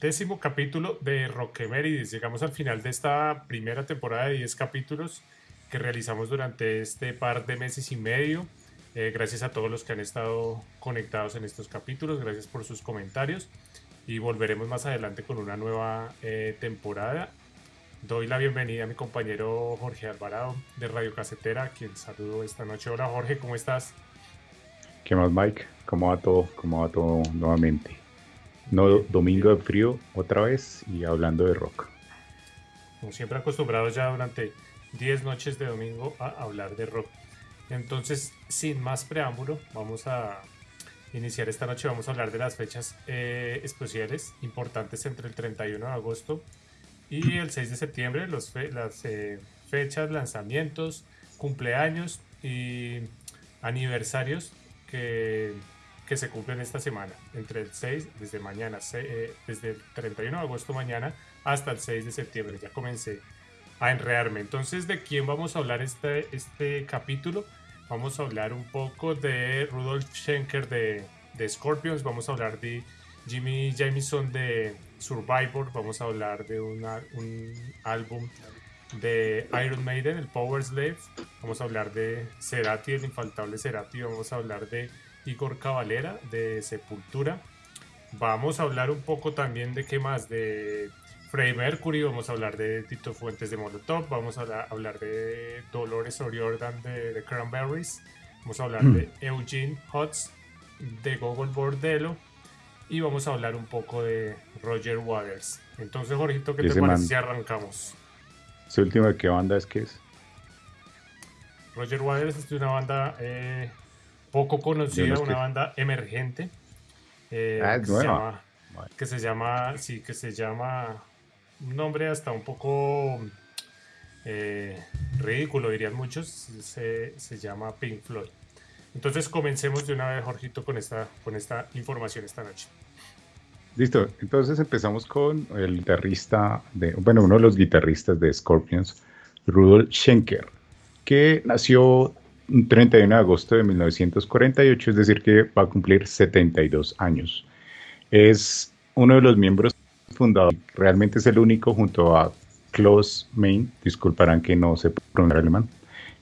décimo capítulo de Rockemérides. Llegamos al final de esta primera temporada de 10 capítulos que realizamos durante este par de meses y medio. Eh, gracias a todos los que han estado conectados en estos capítulos, gracias por sus comentarios y volveremos más adelante con una nueva eh, temporada. Doy la bienvenida a mi compañero Jorge Alvarado de Radio Casetera, quien saludo esta noche. Hola Jorge, ¿cómo estás? ¿Qué más Mike? ¿Cómo va todo? ¿Cómo va todo nuevamente? No, domingo de frío otra vez y hablando de rock. Como siempre acostumbrados ya durante 10 noches de domingo a hablar de rock. Entonces, sin más preámbulo, vamos a iniciar esta noche. Vamos a hablar de las fechas eh, especiales importantes entre el 31 de agosto y el 6 de septiembre. Los las eh, fechas, lanzamientos, cumpleaños y aniversarios que que se cumplen esta semana, entre el 6, desde mañana, eh, desde el 31 de agosto mañana hasta el 6 de septiembre. Ya comencé a enredarme. Entonces, ¿de quién vamos a hablar este, este capítulo? Vamos a hablar un poco de Rudolf Schenker de, de Scorpions, vamos a hablar de Jimmy Jamison de Survivor, vamos a hablar de una, un álbum de Iron Maiden, el Power Slave, vamos a hablar de Cerati, el infaltable Cerati, vamos a hablar de Igor Cavalera de Sepultura. Vamos a hablar un poco también de qué más, de Freddie Mercury, vamos a hablar de Tito Fuentes de Molotov, vamos a hablar de Dolores O'Riordan de, Cranberries, vamos a hablar de mm. Eugene Hotz de Google Bordello y vamos a hablar un poco de Roger Waters. Entonces, Jorgito, ¿qué te parece si arrancamos? ¿Su última qué banda es que es? Roger Waters es de una banda eh, poco conocida, una banda emergente. Eh, ah, que, se llama, sí, que se llama, un nombre hasta un poco eh, ridículo, dirían muchos, se, llama Pink Floyd. Entonces comencemos de una vez, Jorgito, con esta, con esta información esta noche. Listo, entonces empezamos con el guitarrista, de, bueno, uno de los guitarristas de Scorpions, Rudolf Schenker, que nació 31 de agosto de 1948, es decir, que va a cumplir 72 años. Es uno de los miembros fundadores, realmente es el único junto a Klaus Main, disculparán que no sé pronunciar alemán,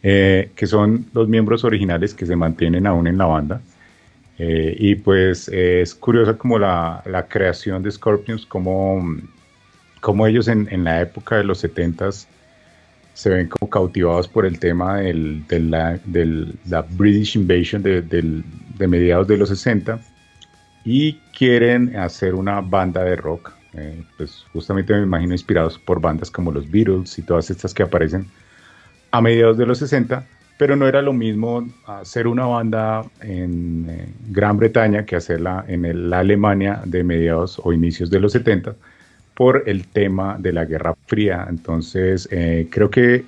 eh, que son los miembros originales que se mantienen aún en la banda. Eh, y pues es curiosa como la, la, creación de Scorpions, como, como ellos en, en la época de los 70s se ven como cautivados por el tema del, de, la, la, British Invasion de, de, mediados de los 60 y quieren hacer una banda de rock, eh, pues justamente me imagino inspirados por bandas como los Beatles y todas estas que aparecen a mediados de los 60, pero no era lo mismo hacer una banda en eh, Gran Bretaña que hacerla en la Alemania de mediados o inicios de los 70 por el tema de la Guerra Fría. Entonces, eh, creo que,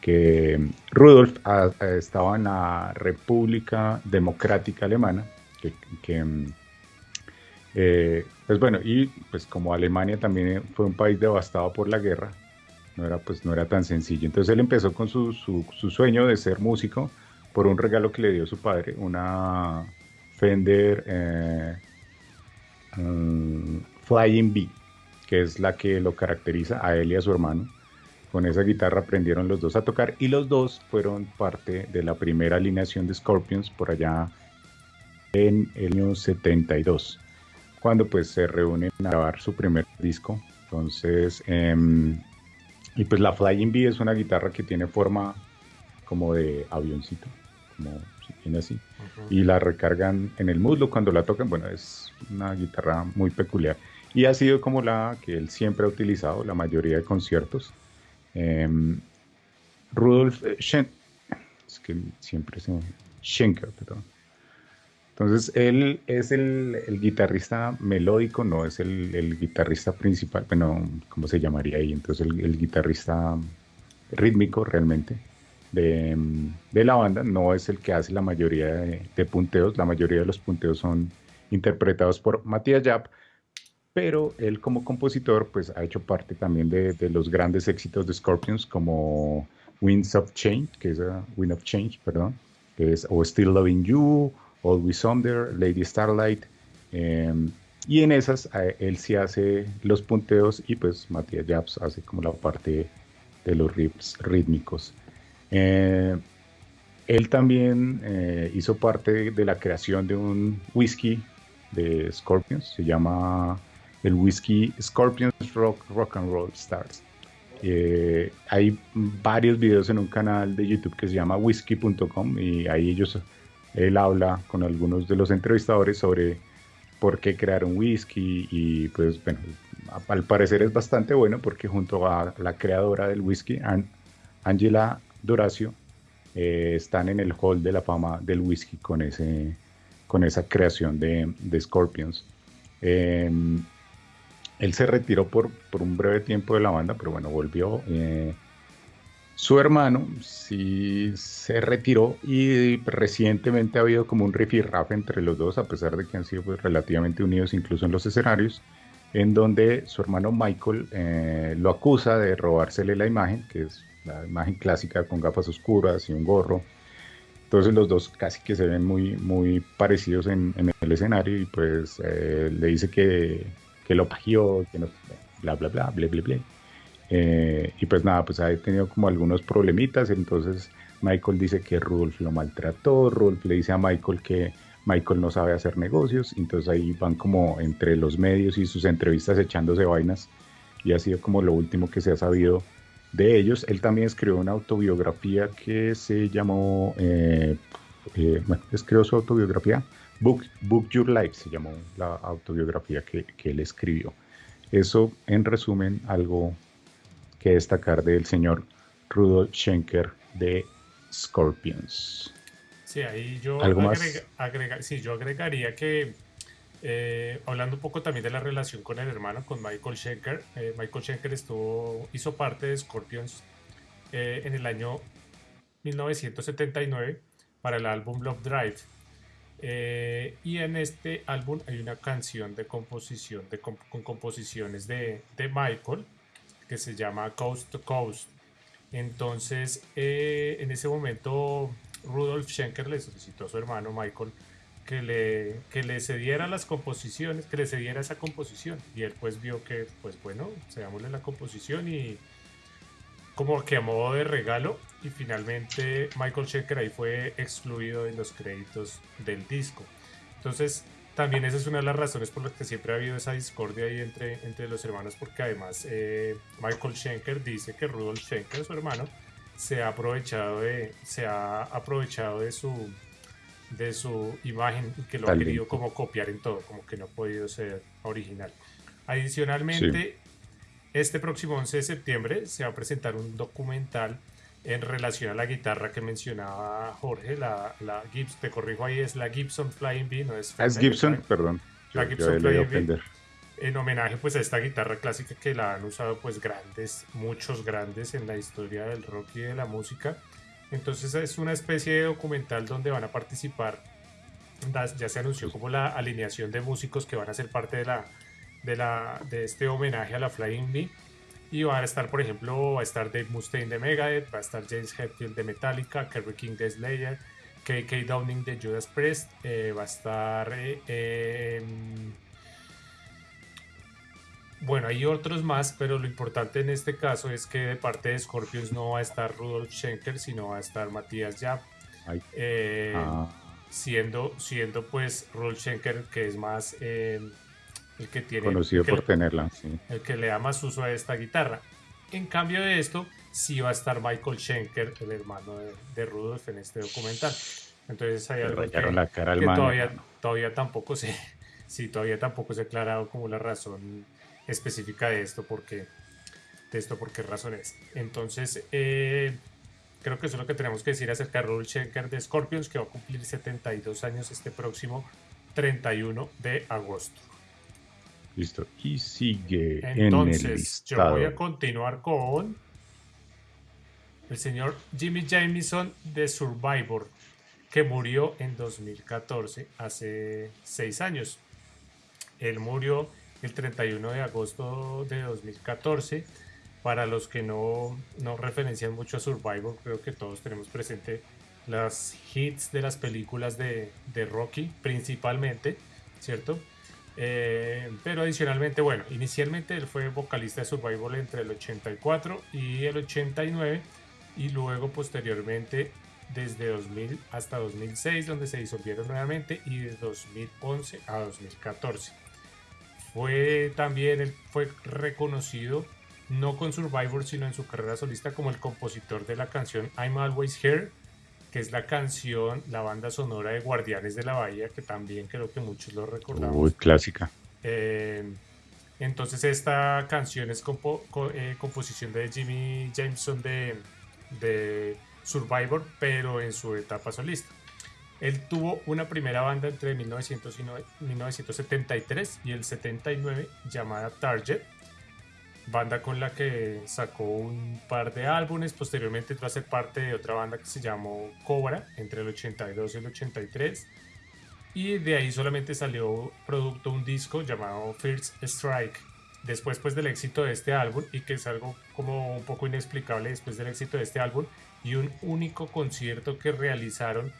que Rudolf estaba en la República Democrática Alemana, que, eh, pues bueno, y pues como Alemania también fue un país devastado por la guerra, no era, pues, no era tan sencillo. Entonces él empezó con su, su, sueño de ser músico por un regalo que le dio su padre, una Fender eh, um, Flying Bee que es la que lo caracteriza a él y a su hermano. Con esa guitarra aprendieron los dos a tocar y los dos fueron parte de la primera alineación de Scorpions por allá en el año 72, cuando pues se reúnen a grabar su primer disco. Entonces, em, y pues la Flying Bee es una guitarra que tiene forma como de avioncito, como si tiene así, y la recargan en el muslo cuando la tocan. Bueno, es una guitarra muy peculiar y ha sido como la que él siempre ha utilizado la mayoría de conciertos. Em, Rudolf Schenker, es que siempre se Schenker, perdón. Entonces él es el, guitarrista melódico, no es el, guitarrista principal, bueno, ¿cómo se llamaría ahí? Entonces el, guitarrista rítmico realmente de, la banda, no es el que hace la mayoría de, de punteos, la mayoría de los punteos son interpretados por Matías Yap, pero él como compositor pues ha hecho parte también de, los grandes éxitos de Scorpions como Winds of Change, que es uh, Wind of Change, perdón, que es o Still Loving You, Always Under, Lady Starlight, em, Y en esas él sí hace los punteos y pues Matías Japs hace como la parte de los riffs rítmicos. Eh, él también eh, hizo parte de la creación de un whisky de Scorpions, se llama el whisky Scorpions Rock, Rock and Roll Stars. Eh, hay varios videos en un canal de YouTube que se llama whisky.com y ahí ellos, él habla con algunos de los entrevistadores sobre por qué crear un whisky y pues bueno, al parecer es bastante bueno porque junto a la creadora del whisky, Angela Doracio, eh, están en el hall de la fama del whisky con, ese, con esa creación de, de Scorpions. Em, él se retiró por, por, un breve tiempo de la banda, pero bueno, volvió. Eh, su hermano sí se retiró y recientemente ha habido como un rifirrafe entre los dos, a pesar de que han sido pues, relativamente unidos incluso en los escenarios, en donde su hermano Michael eh, lo acusa de robársele la imagen, que es la imagen clásica con gafas oscuras y un gorro. Entonces los dos casi que se ven muy, muy parecidos en, el escenario y pues eh, le dice que, que lo pagió, que no, bla, bla, bla, bla, bla, bla. Eh, y pues nada, pues ha tenido como algunos problemitas, entonces Michael dice que Rudolf lo maltrató, Rudolf le dice a Michael que Michael no sabe hacer negocios, entonces ahí van como entre los medios y sus entrevistas echándose vainas y ha sido como lo último que se ha sabido de ellos. Él también escribió una autobiografía que se llamó, eh, eh, bueno, escribió su autobiografía, Book, Book Your Life, se llamó la autobiografía que, que él escribió. Eso, en resumen, algo que destacar del señor Rudolf Schenker de Scorpions. Sí, ahí yo, sí, yo agregaría que, eh, hablando un poco también de la relación con el hermano, con Michael Schenker, eh, Michael Schenker estuvo, hizo parte de Scorpions eh, en el año 1979 para el álbum Love Drive. Y en este álbum hay una canción de composición, de, con composiciones de, de Michael, que se llama Coast to Coast. Entonces, eh, en ese momento, Rudolf Schenker le solicitó a su hermano Michael que le, que le cediera las composiciones, que le cediera esa composición. Y él pues vio que, pues bueno, cedámosle la composición y como que a modo de regalo. Y finalmente Michael Schenker ahí fue excluido de los créditos del disco. Entonces, también esa es una de las razones por las que siempre ha habido esa discordia ahí entre, entre los hermanos, porque además eh, Michael Schenker dice que Rudolf Schenker, su hermano, se ha aprovechado de, se ha aprovechado de su de su imagen y que lo ha querido como copiar en todo, como que no ha podido ser original. Adicionalmente, este próximo 11 de septiembre se va a presentar un documental en relación a la guitarra que mencionaba Jorge, la, la Gibson, te corrijo ahí, es la Gibson Flying B, no es... Ah, es Gibson, perdón. la Gibson Flying B, en homenaje pues a esta guitarra clásica que la han usado pues grandes, muchos grandes en la historia del rock y de la música. Entonces es una especie de documental donde van a participar, ya se anunció como la alineación de músicos que van a ser parte de, la, de, la, de este homenaje a la Flying B y van a estar, por ejemplo, va a estar Dave Mustaine de Megadeth, va a estar James Hetfield de Metallica, Kerry King de Slayer, KK Downing de Judas Priest, eh, va a estar... Eh, em, bueno, hay otros más, pero lo importante en este caso es que de parte de Scorpions no va a estar Rudolf Schenker, sino va a estar Matías Yap. Eh, ah. siendo, siendo pues Rudolf Schenker, que es más em, el que tiene... Conocido por tenerla, El que le da más uso a esta guitarra. En cambio de esto, sí va a estar Michael Schenker, el hermano de, Rudolf, en este documental. Entonces hay algo que, la cara todavía, todavía tampoco se... Sí, todavía tampoco se ha aclarado como la razón específica de esto, porque de esto por qué razón es. Entonces, eh, creo que eso es lo que tenemos que decir acerca de Rudolf Schenker de Scorpions, que va a cumplir 72 años este próximo 31 de agosto. Listo. Y sigue Entonces, en el listado. yo voy a continuar con el señor Jimmy Jameson de Survivor, que murió en 2014, hace seis años. Él murió el 31 de agosto de 2014. Para los que no, no referencian mucho a Survivor, creo que todos tenemos presente las hits de las películas de, de Rocky, principalmente, ¿cierto? Eh, pero adicionalmente, bueno, inicialmente él fue vocalista de Survival entre el 84 y el 89 y luego posteriormente desde 2000 hasta 2006 donde se disolvieron nuevamente y de 2011 a 2014. Fue también, él fue reconocido no con Survivor sino en su carrera solista como el compositor de la canción I'm Always Here que es la canción, la banda sonora de Guardianes de la Bahía, que también creo que muchos lo recordamos. Muy clásica. Eh, entonces esta canción es eh, composición de Jimmy Jameson de, de, Survivor, pero en su etapa solista. Él tuvo una primera banda entre 1973 y el 79 llamada Target, banda con la que sacó un par de álbumes, posteriormente entró a ser parte de otra banda que se llamó Cobra entre el 82 y el 83 y de ahí solamente salió producto un disco llamado First Strike. Después pues del éxito de este álbum y que es algo como un poco inexplicable después del éxito de este álbum y un único concierto que realizaron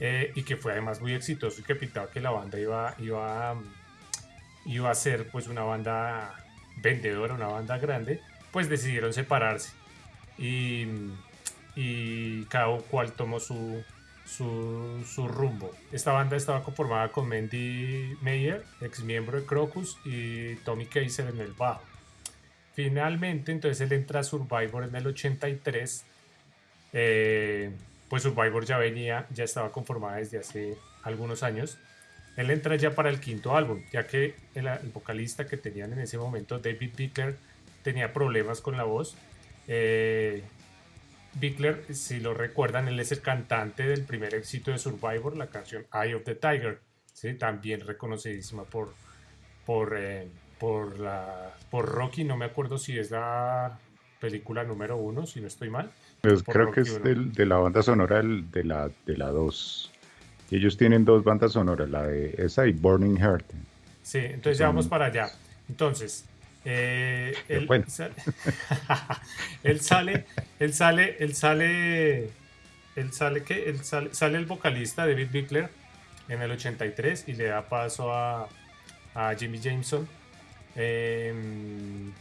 eh, y que fue además muy exitoso y que pintaba que la banda iba, iba, iba a ser pues una banda vendedora, una banda grande, pues decidieron separarse y, y cada cual tomó su, su, rumbo. Esta banda estaba conformada con Mandy Meyer, ex miembro de Crocus, y Tommy Kaiser en el bajo. Finalmente, entonces él entra a Survivor en el 83. Eh, pues Survivor ya venía, ya estaba conformada desde hace algunos años. Él entra ya para el quinto álbum, ya que el, vocalista que tenían en ese momento, David Bickler, tenía problemas con la voz. Eh, Bickler, si lo recuerdan, él es el cantante del primer éxito de Survivor, la canción Eye of the Tiger, ¿sí? también reconocidísima por, por, eh, por, la, por Rocky, no me acuerdo si es la película número uno, si no estoy mal. Pues creo que es de la banda sonora de la 2. Ellos tienen dos bandas sonoras, la de esa y Burning Heart. Sí, entonces ya vamos para allá. Entonces, eh, él, sale, él sale, él sale, él sale, él sale, ¿qué? Él sale, sale el vocalista David Bickler en el 83 y le da paso a, a Jimmy Jameson. Em,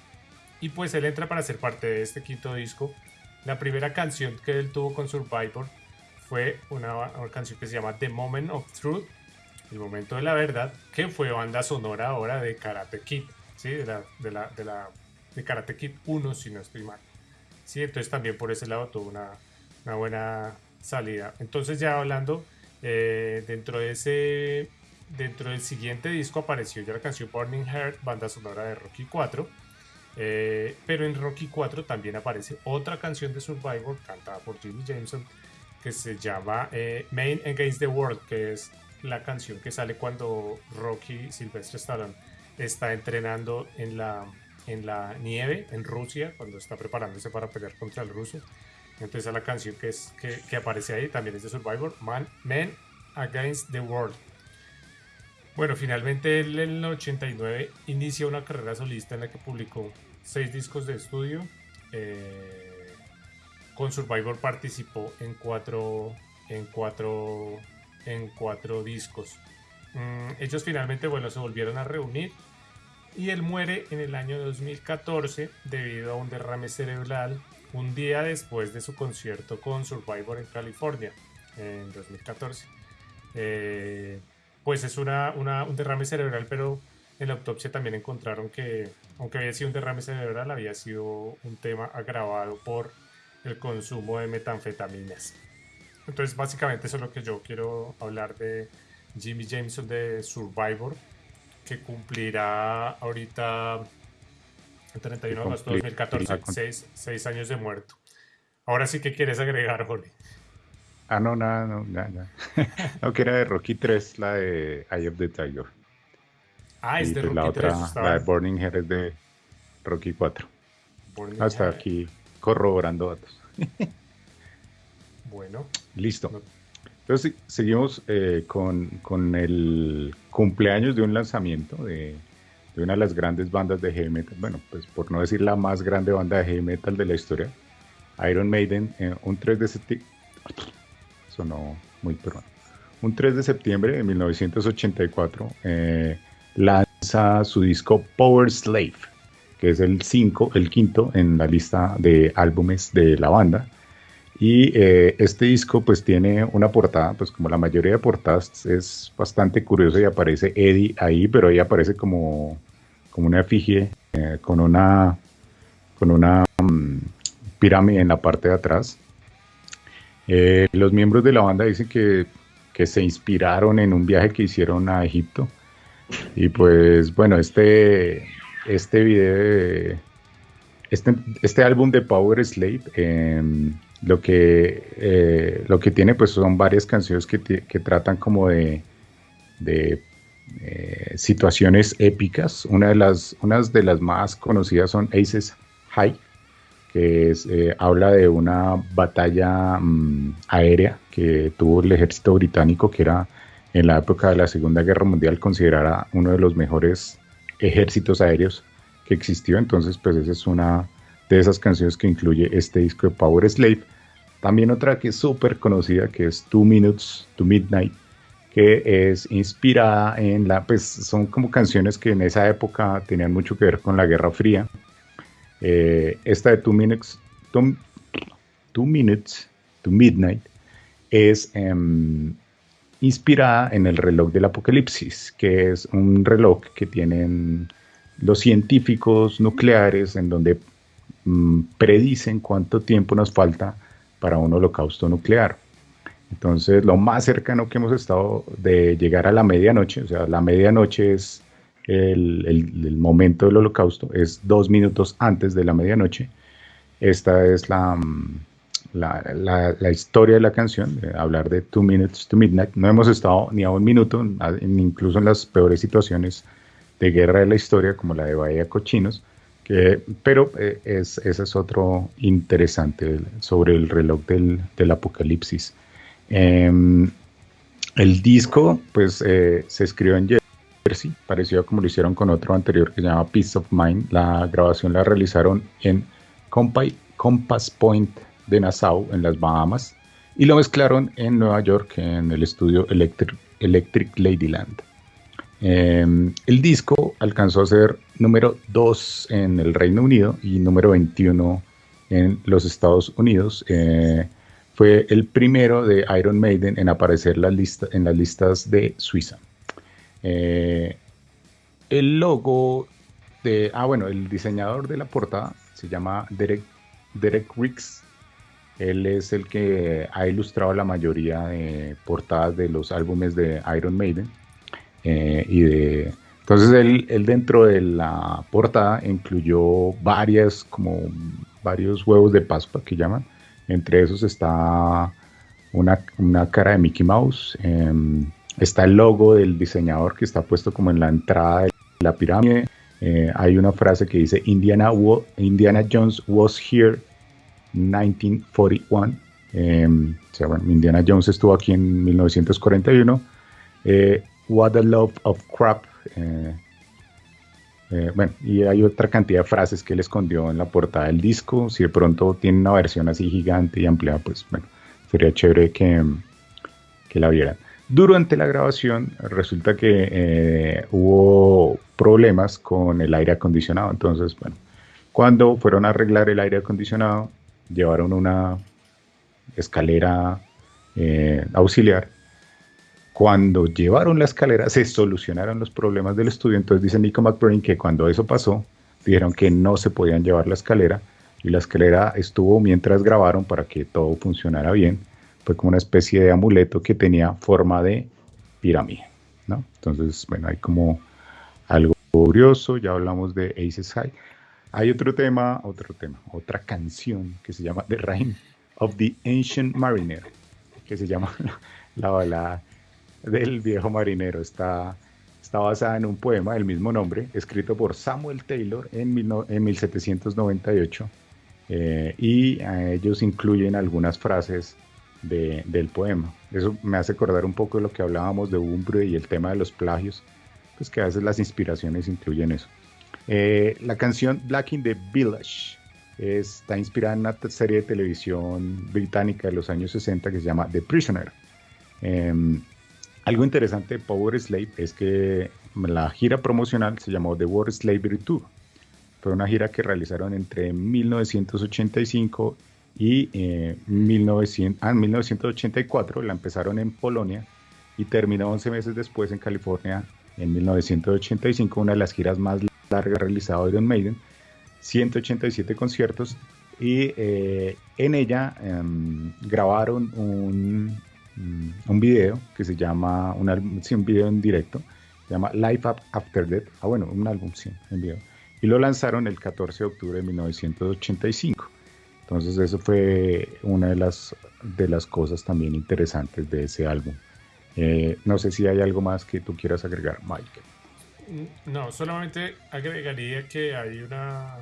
y pues él entra para ser parte de este quinto disco. La primera canción que él tuvo con Survivor fue una, canción que se llama The Moment of Truth, el momento de la verdad, que fue banda sonora ahora de Karate Kid, ¿sí? de, la, de, la, de, la, de Karate Kid 1, si no estoy mal. ¿sí? Entonces también por ese lado tuvo una, una buena salida. Entonces ya hablando, eh, dentro de ese, dentro del siguiente disco apareció ya la canción Burning Heart, banda sonora de Rocky 4. Eh, pero en Rocky 4 también aparece otra canción de Survivor cantada por Jimmy Jameson que se llama eh, Main Against the World, que es la canción que sale cuando Rocky Silvestre Stallone está entrenando en la, en la nieve en Rusia, cuando está preparándose para pelear contra el ruso. Entonces la canción que, es, que, aparece ahí también es de Survivor, Man, Men Against the World. Bueno, finalmente él en el 89 inicia una carrera solista en la que publicó seis discos de estudio. Eh, con Survivor participó en cuatro, en cuatro, en cuatro discos. Mm, ellos finalmente bueno, se volvieron a reunir y él muere en el año 2014 debido a un derrame cerebral un día después de su concierto con Survivor en California en 2014. Eh, pues es una, un derrame cerebral, pero en la autopsia también encontraron que, aunque había sido un derrame cerebral, había sido un tema agravado por el consumo de metanfetaminas. Entonces, básicamente eso es lo que yo quiero hablar de Jimmy Jameson de Survivor, que cumplirá ahorita el 31 de agosto de 2014, seis, años de muerto. Ahora sí que quieres agregar, Jorge. Ah, no, nada, no, nada. no, que era de Rocky 3, la de Eye of the Tiger. Ah, es de pues Rocky la 3. Otra, la de Burning Head es de Rocky 4. Hasta aquí corroborando datos. bueno. Listo. Entonces seguimos eh, con, el cumpleaños de un lanzamiento de, una de las grandes bandas de heavy metal, bueno, pues por no decir la más grande banda de heavy metal de la historia, Iron Maiden, eh, un 3 de septiembre, sonó muy pronto, un 3 de septiembre de 1984, eh, lanza su disco Power Slave, que es el, cinco, el quinto en la lista de álbumes de la banda. Y eh, este disco pues tiene una portada, pues como la mayoría de portadas es bastante curioso y aparece Eddie ahí, pero ahí aparece como, como una efigie eh, con una, con una mm, pirámide en la parte de atrás. Eh, los miembros de la banda dicen que, que, se inspiraron en un viaje que hicieron a Egipto. Y pues bueno, este, este video, este, este álbum de Power Slave, em, lo que, eh, lo que tiene pues son varias canciones que, que tratan como de, de eh, situaciones épicas. Una de, las, unas de las más conocidas son Aces High, que eh, habla de una batalla mm, aérea que tuvo el ejército británico, que era en la época de la Segunda Guerra Mundial considerada uno de los mejores ejércitos aéreos que existió. Entonces, pues esa es una de esas canciones que incluye este disco de Power Slave. También otra que es súper conocida, que es Two Minutes to Midnight, que es inspirada en la, pues son como canciones que en esa época tenían mucho que ver con la Guerra Fría. Eh, esta de Two Minutes, two, Minutes to Midnight es em, inspirada en el reloj del apocalipsis, que es un reloj que tienen los científicos nucleares en donde mm, predicen cuánto tiempo nos falta para un holocausto nuclear. Entonces, lo más cercano que hemos estado de llegar a la medianoche, o sea, la medianoche es el, momento del holocausto, es dos minutos antes de la medianoche. Esta es la, mm, la, historia de la canción, hablar de Two Minutes to Midnight. No hemos estado ni a un minuto, incluso en las peores situaciones de guerra de la historia, como la de Bahía Cochinos, pero eh, es, ese es otro interesante sobre el reloj del, apocalipsis. Em, el disco, pues, eh, se escribió en Jersey, parecido como lo hicieron con otro anterior que se llama Peace of Mind. La grabación la realizaron en Compass Point de Nassau, en las Bahamas, y lo mezclaron en Nueva York, en el estudio Electric, Ladyland. Em, el disco alcanzó a ser número 2 en el Reino Unido y número 21 en los Estados Unidos. Eh, fue el primero de Iron Maiden en aparecer en las listas de Suiza. Eh, el logo de, ah bueno, el diseñador de la portada se llama Derek, Derek Riggs. Él es el que ha ilustrado la mayoría de portadas de los álbumes de Iron Maiden. Eh, y de, entonces él, dentro de la portada incluyó varias, como varios huevos de Pascua que llaman. Entre esos está una, cara de Mickey Mouse. Em, está el logo del diseñador que está puesto como en la entrada de la pirámide. Eh, hay una frase que dice Indiana, Indiana Jones was here 1941. Em, o sea, bueno, Indiana Jones estuvo aquí en 1941. Eh, What a Love of Crap. Eh, eh, bueno, y hay otra cantidad de frases que él escondió en la portada del disco. Si de pronto tiene una versión así gigante y amplia, pues bueno, sería chévere que, que la vieran. Durante la grabación resulta que hubo problemas con el aire acondicionado. Entonces, bueno, cuando fueron a arreglar el aire acondicionado, llevaron una escalera auxiliar cuando llevaron la escalera se solucionaron los problemas del estudio. Entonces dice Nico McBrain que cuando eso pasó, dijeron que no se podían llevar la escalera y la escalera estuvo mientras grabaron para que todo funcionara bien. Fue como una especie de amuleto que tenía forma de pirámide. ¿no? Entonces, bueno, hay como algo curioso. Ya hablamos de Aces High. Hay otro tema, otro tema, otra canción que se llama The Reign of the Ancient Mariner, que se llama la balada del viejo marinero. Está, está basada en un poema del mismo nombre, escrito por Samuel Taylor en, en 1798. Eh, y ellos incluyen algunas frases del poema. Eso me hace acordar un poco de lo que hablábamos de Umbre y el tema de los plagios, pues que a veces las inspiraciones incluyen eso. Eh, la canción Black in the Village está inspirada en una serie de televisión británica de los años 60 que se llama The Prisoner. Em, Algo interesante de Power Slave es que la gira promocional se llamó The World Slavery Tour. Fue una gira que realizaron entre 1985 y 1984. Eh, la empezaron en Polonia y terminó 11 meses después en California en 1985, una de las giras más largas realizado Iron Maiden, 187 conciertos y eh, en ella em, grabaron un, mm, un video que se llama, un, un video en directo, se llama Life After Death, ah bueno, un álbum, sí, en video, y lo lanzaron el 14 de octubre de 1985. Entonces eso fue una de las, de las cosas también interesantes de ese álbum. Eh, no sé si hay algo más que tú quieras agregar, Mike. No, solamente agregaría que hay una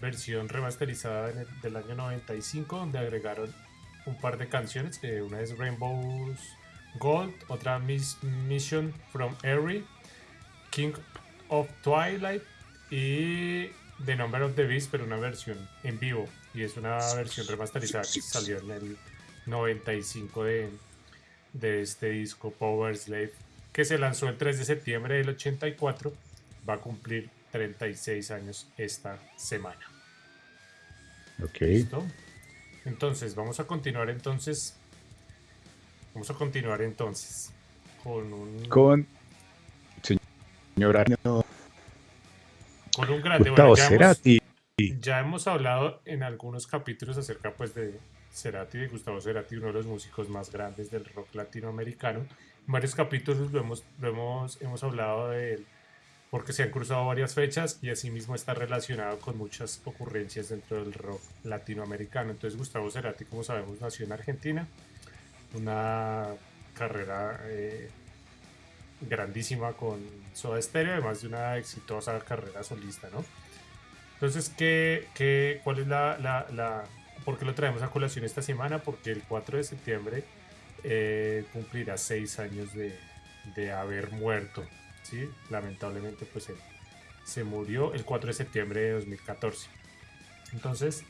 versión remasterizada del año 95 donde agregaron un par de canciones, una es Rainbow's Gold, otra Mission from Erie, King of Twilight y The Number of the Beast, pero una versión en vivo. Y es una versión remasterizada que salió en el 95 de, de este disco Power Slave, que se lanzó el 3 de septiembre del 84, va a cumplir 36 años esta semana. Ok. ¿Listo? Entonces, vamos a continuar entonces. Vamos a continuar entonces con un. Con. Señora. Con un grande. Bueno, ya, hemos, ya hemos hablado en algunos capítulos acerca pues de Cerati, de Gustavo Cerati, uno de los músicos más grandes del rock latinoamericano. Varios capítulos lo hemos, hemos, hemos hablado de él porque se han cruzado varias fechas y asimismo está relacionado con muchas ocurrencias dentro del rock latinoamericano. Entonces Gustavo Cerati, como sabemos, nació en Argentina, una carrera eh, grandísima con Soda Stereo, además de una exitosa carrera solista, ¿no? Entonces, ¿qué, qué, cuál es la, la, ¿Por qué lo traemos a colación esta semana? Porque el 4 de septiembre eh, cumplirá seis años de, de haber muerto ¿sí? Lamentablemente, pues se murió el 4 de septiembre de 2014. Entonces,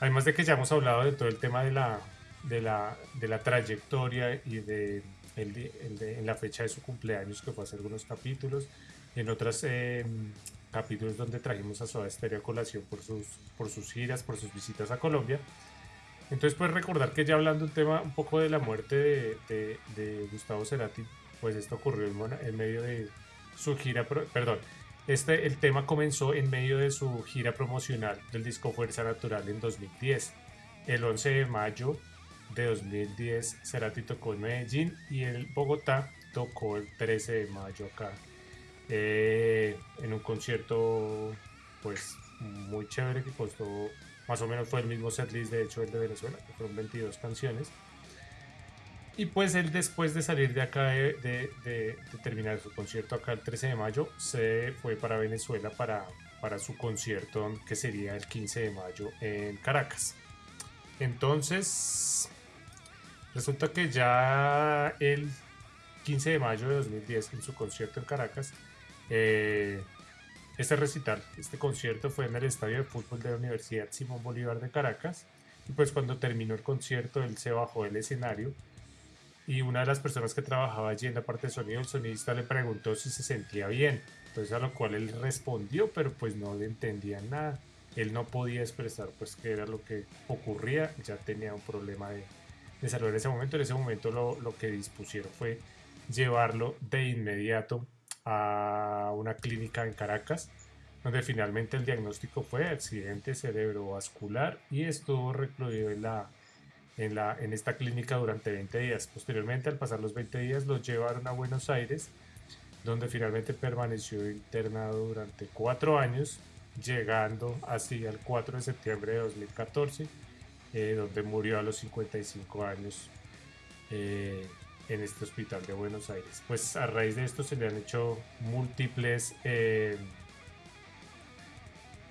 además de que ya hemos hablado de todo el tema de la, de la, de la trayectoria y de, en la fecha de su cumpleaños, que fue hace algunos capítulos, en otros em, capítulos donde trajimos a Soda Stereo a colación por sus, por sus giras, por sus visitas a Colombia. Entonces, pues recordar que ya hablando un tema un poco de la muerte de, Gustavo Cerati, pues esto ocurrió en medio de, su gira, perdón, este, el tema comenzó en medio de su gira promocional del disco Fuerza Natural en 2010. El 11 de mayo de 2010 Cerati tocó en Medellín y en Bogotá tocó el 13 de mayo acá eh, en un concierto pues muy chévere que costó más o menos fue el mismo setlist de hecho el de Venezuela que fueron 22 canciones y pues él después de salir de acá, de, terminar su concierto acá el 13 de mayo, se fue para Venezuela para, para su concierto que sería el 15 de mayo en Caracas. Entonces, resulta que ya el 15 de mayo de 2010, en su concierto en Caracas, eh, este recital, este concierto fue en el estadio de fútbol de la Universidad Simón Bolívar de Caracas. Y pues cuando terminó el concierto, él se bajó del escenario y una de las personas que trabajaba allí en la parte de sonido, el sonidista le preguntó si se sentía bien. Entonces a lo cual él respondió, pero pues no le entendía nada. Él no podía expresar pues qué era lo que ocurría, ya tenía un problema de, de salud en ese momento. En ese momento lo, lo que dispusieron fue llevarlo de inmediato a una clínica en Caracas, donde finalmente el diagnóstico fue accidente cerebrovascular y estuvo recluido en la en, la, en esta clínica durante 20 días. Posteriormente, al pasar los 20 días, lo llevaron a Buenos Aires, donde finalmente permaneció internado durante cuatro años, llegando así al 4 de septiembre de 2014, eh, donde murió a los 55 años eh, en este hospital de Buenos Aires. Pues a raíz de esto se le han hecho múltiples, eh,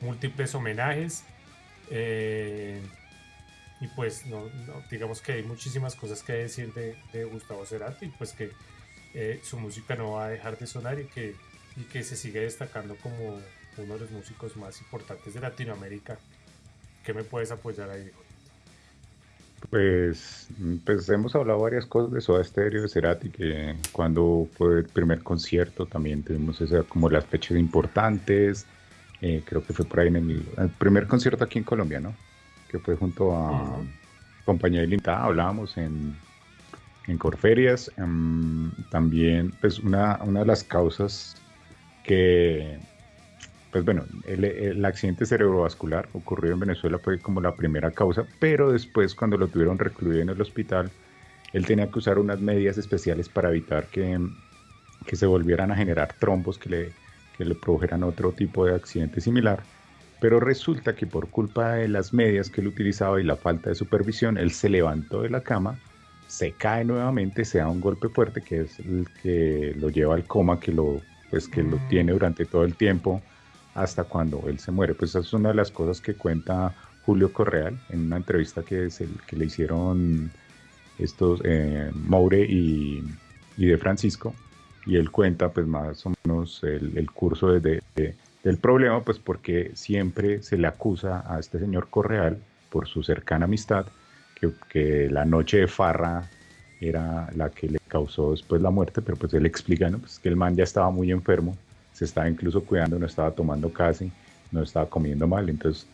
múltiples homenajes. Y pues digamos que hay muchísimas cosas que decir de, de Gustavo Cerati, pues que eh, su música no va a dejar de sonar y que, y que se sigue destacando como uno de los músicos más importantes de Latinoamérica. ¿Qué me puedes apoyar ahí? Pues, pues hemos hablado varias cosas de Soda Stereo, de Cerati, que cuando fue el primer concierto también tuvimos esa, como las fechas importantes. Eh, creo que fue por ahí en el, primer concierto aquí en Colombia, ¿no? Que fue junto a Compañía Ilimitada, hablábamos en, en Corferias. Em, también, pues una, una de las causas que pues bueno, el, accidente cerebrovascular ocurrió en Venezuela fue como la primera causa, pero después cuando lo tuvieron recluido en el hospital, él tenía que usar unas medidas especiales para evitar que, que se volvieran a generar trombos que le, que le produjeran otro tipo de accidente similar. Pero resulta que por culpa de las medias que él utilizaba y la falta de supervisión, él se levantó de la cama, se cae nuevamente, se da un golpe fuerte que es el que lo lleva al coma, que lo, pues, que lo mm. tiene durante todo el tiempo hasta cuando él se muere. Pues esa es una de las cosas que cuenta Julio Correal en una entrevista que, es el, que le hicieron estos eh, Moure y, de Francisco. Y él cuenta pues más o menos el, curso de, del problema, pues porque siempre se le acusa a este señor Correal por su cercana amistad, que, que la noche de farra era la que le causó después la muerte, pero pues él explica ¿no? pues que el man ya estaba muy enfermo se estaba incluso cuidando, no estaba tomando casi, no estaba comiendo mal, entonces,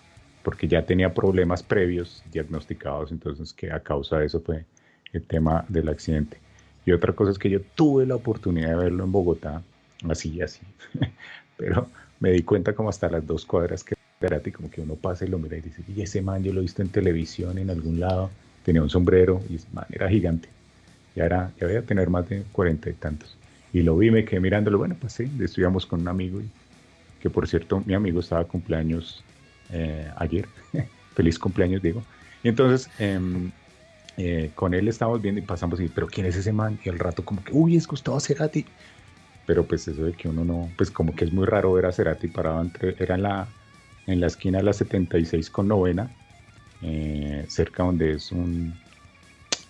porque ya tenía problemas previos diagnosticados, entonces que a causa de eso fue el tema del accidente. Y otra cosa es que yo tuve la oportunidad de verlo en Bogotá, así y así, pero me di cuenta como hasta las dos cuadras que era como que uno pasa y lo mira y dice, y ese man yo lo he visto en televisión en algún lado, tenía un sombrero y man, era gigante, ya, era, ya a tener más de cuarenta y tantos. Y lo vi, me quedé mirándolo. Bueno, pues sí, estudiamos con un amigo, y, que por cierto, mi amigo estaba cumpleaños eh, ayer. Feliz cumpleaños, digo. Y entonces, em, eh, con él estábamos viendo y pasamos y, pero ¿quién es ese man? Y al rato como que, uy, es Gustavo Cerati. Pero pues eso de que uno no, pues como que es muy raro ver a Cerati parado entre, era en la, en la esquina de la 76 con novena, eh, cerca donde es un,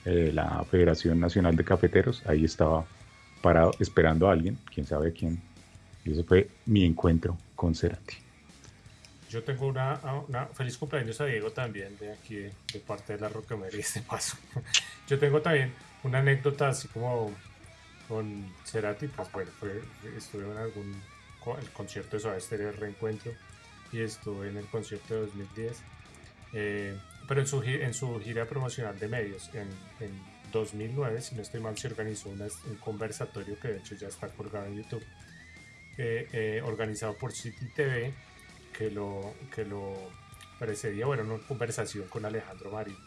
la Federación Nacional de Cafeteros, ahí estaba parado esperando a alguien, quién sabe quién. Y ese fue mi encuentro con Cerati. Yo tengo una, una, feliz cumpleaños a Diego también, de aquí, de, parte de la Rocamería, este paso. Yo tengo también una anécdota así como con Cerati, pues bueno, estuve en algún el concierto de Suave el reencuentro, y estuve en el concierto de 2010, eh, pero en su, en su gira promocional de medios, en 2009, si no estoy mal, se organizó un conversatorio que de hecho ya está colgado en YouTube, eh, organizado por City TV, que lo, que lo precedía, bueno, una conversación con Alejandro Marín.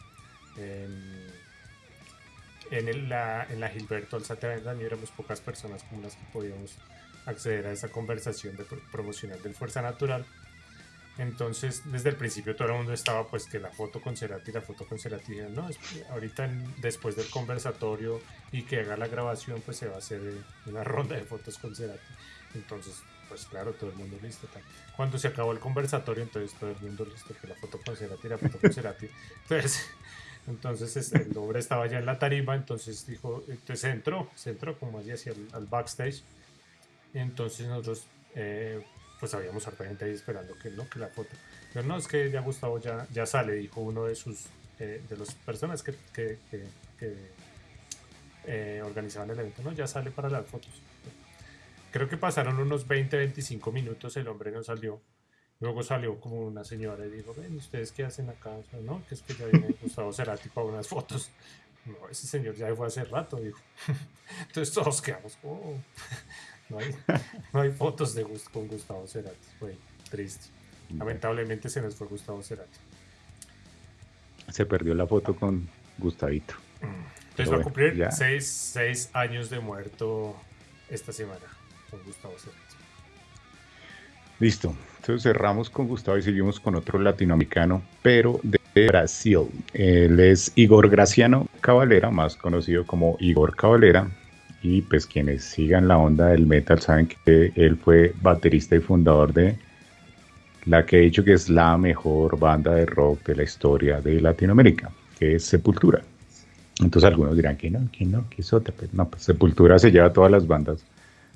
en, la, en la Gilberto Alzate Avendaño éramos pocas personas como las que podíamos acceder a esa conversación de promocional del Fuerza Natural entonces, desde el principio todo el mundo estaba pues que la foto con Cerati, la foto con Cerati, no, ahorita después del conversatorio y que haga la grabación, pues se va a hacer eh, una ronda de fotos con Cerati. Entonces, pues claro, todo el mundo listo. Cuando se acabó el conversatorio, entonces todo el mundo listo, que la foto con Cerati, la foto con Cerati. Entonces, entonces el hombre estaba ya en la tarima, entonces dijo, entonces entró, se entró como así hacia el al backstage. Entonces nosotros... Eh, pues habíamos harta ahí esperando que no, que la foto. Pero no, es que ya Gustavo ya, ya sale, dijo uno de sus, eh, de las personas que, que, eh, organizaban el evento, no, ya sale para las fotos. Creo que pasaron unos 20, 25 minutos, el hombre no salió. Luego salió como una señora y dijo, ven, ¿ustedes qué hacen acá? no, que es que ya viene Gustavo Cerati para unas fotos. No, ese señor ya fue hace rato, dijo. Entonces todos quedamos, oh. No hay, fotos de con Gustavo Cerati. Fue triste. Lamentablemente se nos fue Gustavo Cerati. Se perdió la foto con Gustavito. Entonces va a cumplir seis, años de muerto esta semana con Gustavo Cerati. Listo. Entonces cerramos con Gustavo y seguimos con otro latinoamericano, pero de Brasil. Él es Igor Graciano Cavalera, más conocido como Igor Cavalera y pues quienes sigan la onda del metal saben que él fue baterista y fundador de la que he dicho que es la mejor banda de rock de la historia de Latinoamérica, que es Sepultura. Entonces algunos dirán que no, que no, que es otra. Pues no, pues Sepultura se lleva a todas las bandas,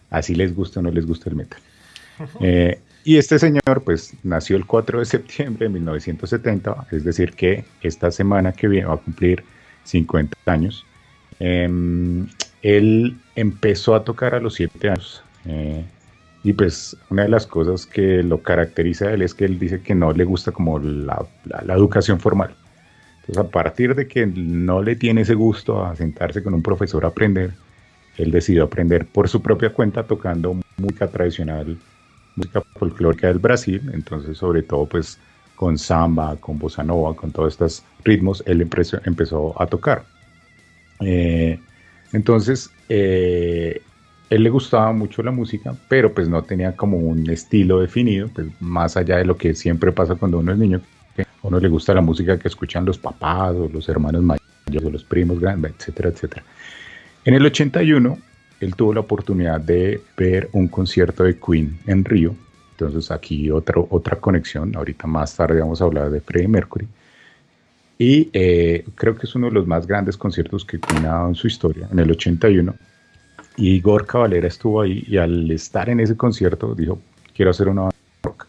así les gusta o no les gusta el metal. Eh, y este señor, pues, nació el 4 de septiembre de 1970, es decir, que esta semana que viene va a cumplir 50 años. Em, él empezó a tocar a los 7 años. Eh, y pues una de las cosas que lo caracteriza a él es que él dice que no le gusta como la, la, educación formal. Entonces a partir de que no le tiene ese gusto a sentarse con un profesor a aprender, él decidió aprender por su propia cuenta tocando música tradicional, música folclórica del Brasil, entonces sobre todo pues con samba, con bossa nova, con todos estos ritmos, él empezó, empezó a tocar. Eh, entonces, eh, él le gustaba mucho la música, pero pues no tenía como un estilo definido, pues más allá de lo que siempre pasa cuando uno es niño, que a uno le gusta la música que escuchan los papás o los hermanos mayores o los primos grandes, etcétera, etcétera. En el 81, él tuvo la oportunidad de ver un concierto de Queen en Río, entonces aquí otro, otra conexión, ahorita más tarde vamos a hablar de Freddie Mercury, y eh, creo que es uno de los más grandes conciertos que Queen ha dado en su historia, en el 81, y Igor Cavalera estuvo ahí y al estar en ese concierto dijo, quiero hacer una banda rock.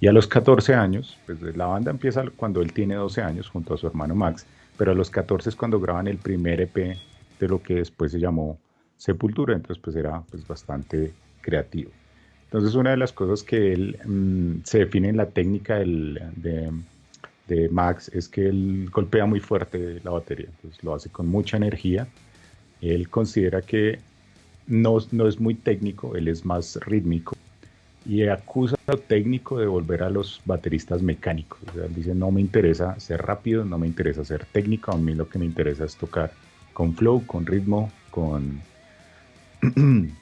Y a los 14 años, pues la banda empieza cuando él tiene 12 años junto a su hermano Max, pero a los 14 es cuando graban el primer EP de lo que después se llamó Sepultura, entonces pues era pues bastante creativo. Entonces una de las cosas que él mm, se define en la técnica de, de Max es que él golpea muy fuerte la batería, entonces lo hace con mucha energía. Él considera que no, no es muy técnico, él es más rítmico y acusa a lo técnico de volver a los bateristas mecánicos. O sea, dice, no me interesa ser rápido, no me interesa ser técnico, a mí lo que me interesa es tocar con flow, con ritmo, con,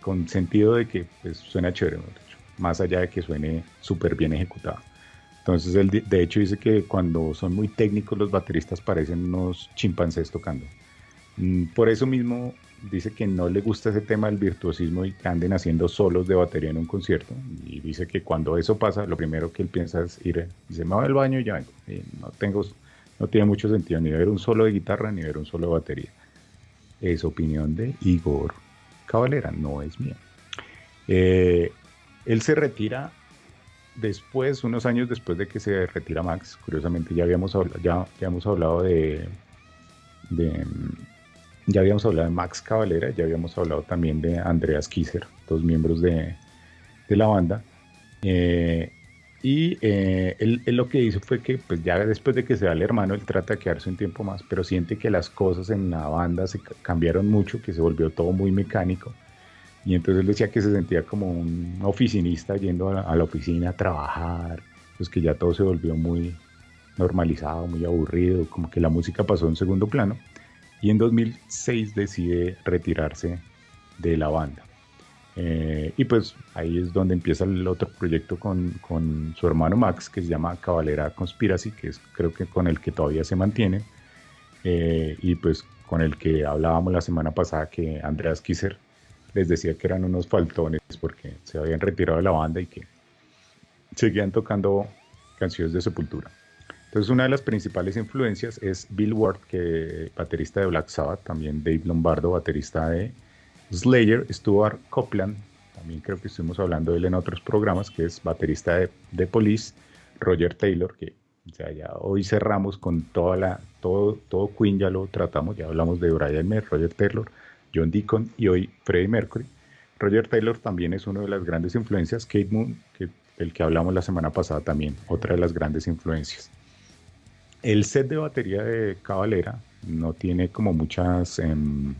con, sentido de que pues, suena chévere, más allá de que suene súper bien ejecutado. Entonces, él de hecho dice que cuando son muy técnicos los bateristas parecen unos chimpancés tocando. Mm, por eso mismo dice que no le gusta ese tema del virtuosismo y que anden haciendo solos de batería en un concierto. Y dice que cuando eso pasa, lo primero que él piensa es ir, dice, me voy al baño y ya vengo. no, tengo, no tiene mucho sentido ni ver un solo de guitarra ni ver un solo de batería. Es opinión de Igor Cavalera, no es mía. Eh, él se retira después, unos años después de que se retira Max. Curiosamente ya habíamos, hablado, ya, ya hemos hablado de, de ya habíamos hablado de Max Cavalera, ya habíamos hablado también de Andreas Kisser, dos miembros de, la banda. Eh, y eh, él, lo que hizo fue que, pues ya después de que se va el hermano, él trata de quedarse un tiempo más, pero siente que las cosas en la banda se cambiaron mucho, que se volvió todo muy mecánico. Y entonces él decía que se sentía como un oficinista yendo a la, a la oficina a trabajar, pues que ya todo se volvió muy normalizado, muy aburrido, como que la música pasó en segundo plano y en 2006 decide retirarse de la banda. Eh, y pues ahí es donde empieza el otro proyecto con, con, su hermano Max, que se llama Cabalera Conspiracy, que es creo que con el que todavía se mantiene. Eh, y pues con el que hablábamos la semana pasada que Andreas Kisser les decía que eran unos faltones porque se habían retirado de la banda y que seguían tocando canciones de sepultura. Entonces una de las principales influencias es Bill Ward, que baterista de Black Sabbath, también Dave Lombardo, baterista de Slayer, Stuart Copeland, también creo que estuvimos hablando de él en otros programas, que es baterista de, de Police, Roger Taylor, que ya hoy cerramos con toda la, todo, todo Queen, ya lo tratamos, ya hablamos de Brian May, Roger Taylor, John Deacon y hoy Freddie Mercury. Roger Taylor también es una de las grandes influencias, Kate Moon, que, el que hablamos la semana pasada también, otra de las grandes influencias. El set de batería de Cavalera no tiene como muchas... Em,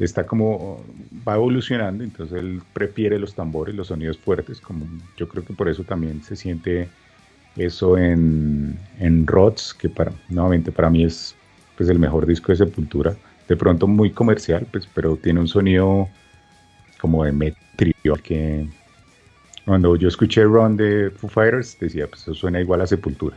está como... va evolucionando, entonces él prefiere los tambores, los sonidos fuertes, como yo creo que por eso también se siente eso en, en Rods, que para, nuevamente para mí es pues, el mejor disco de Sepultura. De pronto muy comercial, pues, pero tiene un sonido como de metrio que cuando yo escuché Run de Foo Fighters decía, pues eso suena igual a Sepultura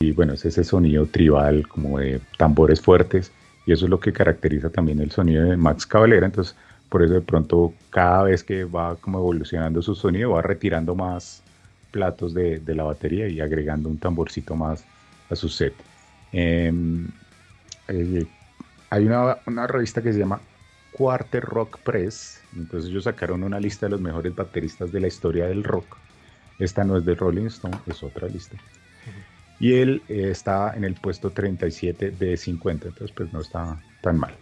y bueno, es ese sonido tribal como de tambores fuertes y eso es lo que caracteriza también el sonido de Max Cavalera, entonces por eso de pronto cada vez que va como evolucionando su sonido va retirando más platos de, la batería y agregando un tamborcito más a su set. Em, eh, hay una, revista que se llama Quarter Rock Press. Entonces ellos sacaron una lista de los mejores bateristas de la historia del rock. Esta no es de Rolling Stone, es otra lista. Y él eh, está en el puesto 37 de 50, entonces pues no está tan mal.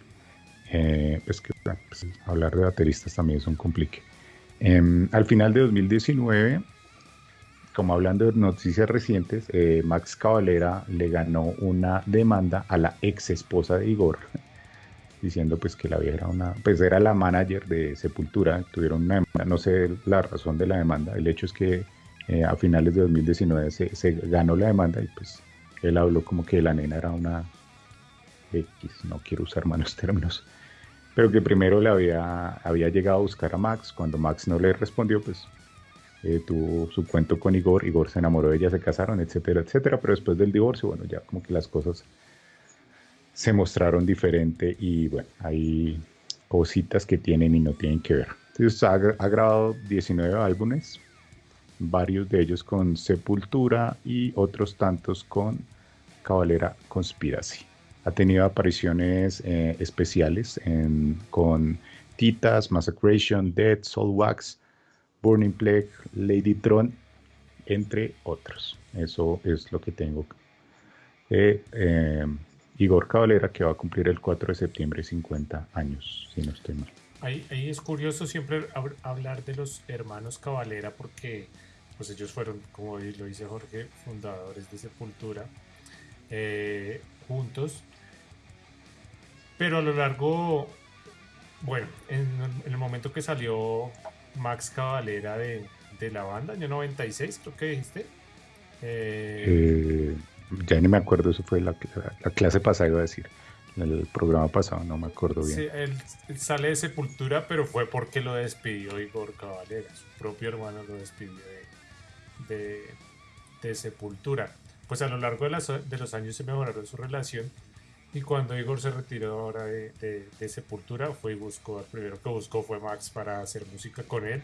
Eh, pues que pues, hablar de bateristas también es un complique. Em, al final de 2019, como hablando de noticias recientes, eh, Max Cavalera le ganó una demanda a la ex esposa de Igor, diciendo pues que la vieja era una, pues era la manager de Sepultura, tuvieron una demanda, no sé la razón de la demanda, el hecho es que eh, a finales de 2019 se, se, ganó la demanda y pues él habló como que la nena era una X, no quiero usar malos términos, pero que primero le había, había llegado a buscar a Max, cuando Max no le respondió pues eh, tuvo su cuento con Igor, Igor se enamoró de ella, se casaron, etcétera, etcétera, pero después del divorcio, bueno, ya como que las cosas se mostraron diferente y bueno, hay cositas que tienen y no tienen que ver. Entonces ha, grabado 19 álbumes, varios de ellos con Sepultura y otros tantos con Cabalera Conspiracy. Ha tenido apariciones eh, especiales en, con Titas, Massacration, Dead, Soul Wax, Burning Plague, Lady Tron, entre otros. Eso es lo que tengo. Eh, eh, Igor Cabalera, que va a cumplir el 4 de septiembre 50 años, si no estoy mal. Ahí, es curioso siempre hablar de los hermanos Cabalera porque pues ellos fueron, como lo dice Jorge, fundadores de Sepultura eh, juntos. Pero a lo largo, bueno, en, el momento que salió Max Cavalera de, la banda, año 96, creo que dijiste. Eh, ya ni me acuerdo, eso fue la, clase pasada, iba a decir. El programa pasado, no me acuerdo bien. Sí, él, sale de Sepultura, pero fue porque lo despidió Igor Cavalera. Su propio hermano lo despidió de, de, Sepultura. Pues a lo largo de, las, de los años se mejoraron su relación y cuando Igor se retiró ahora de, de, Sepultura, fue y buscó, el primero que buscó fue Max para hacer música con él.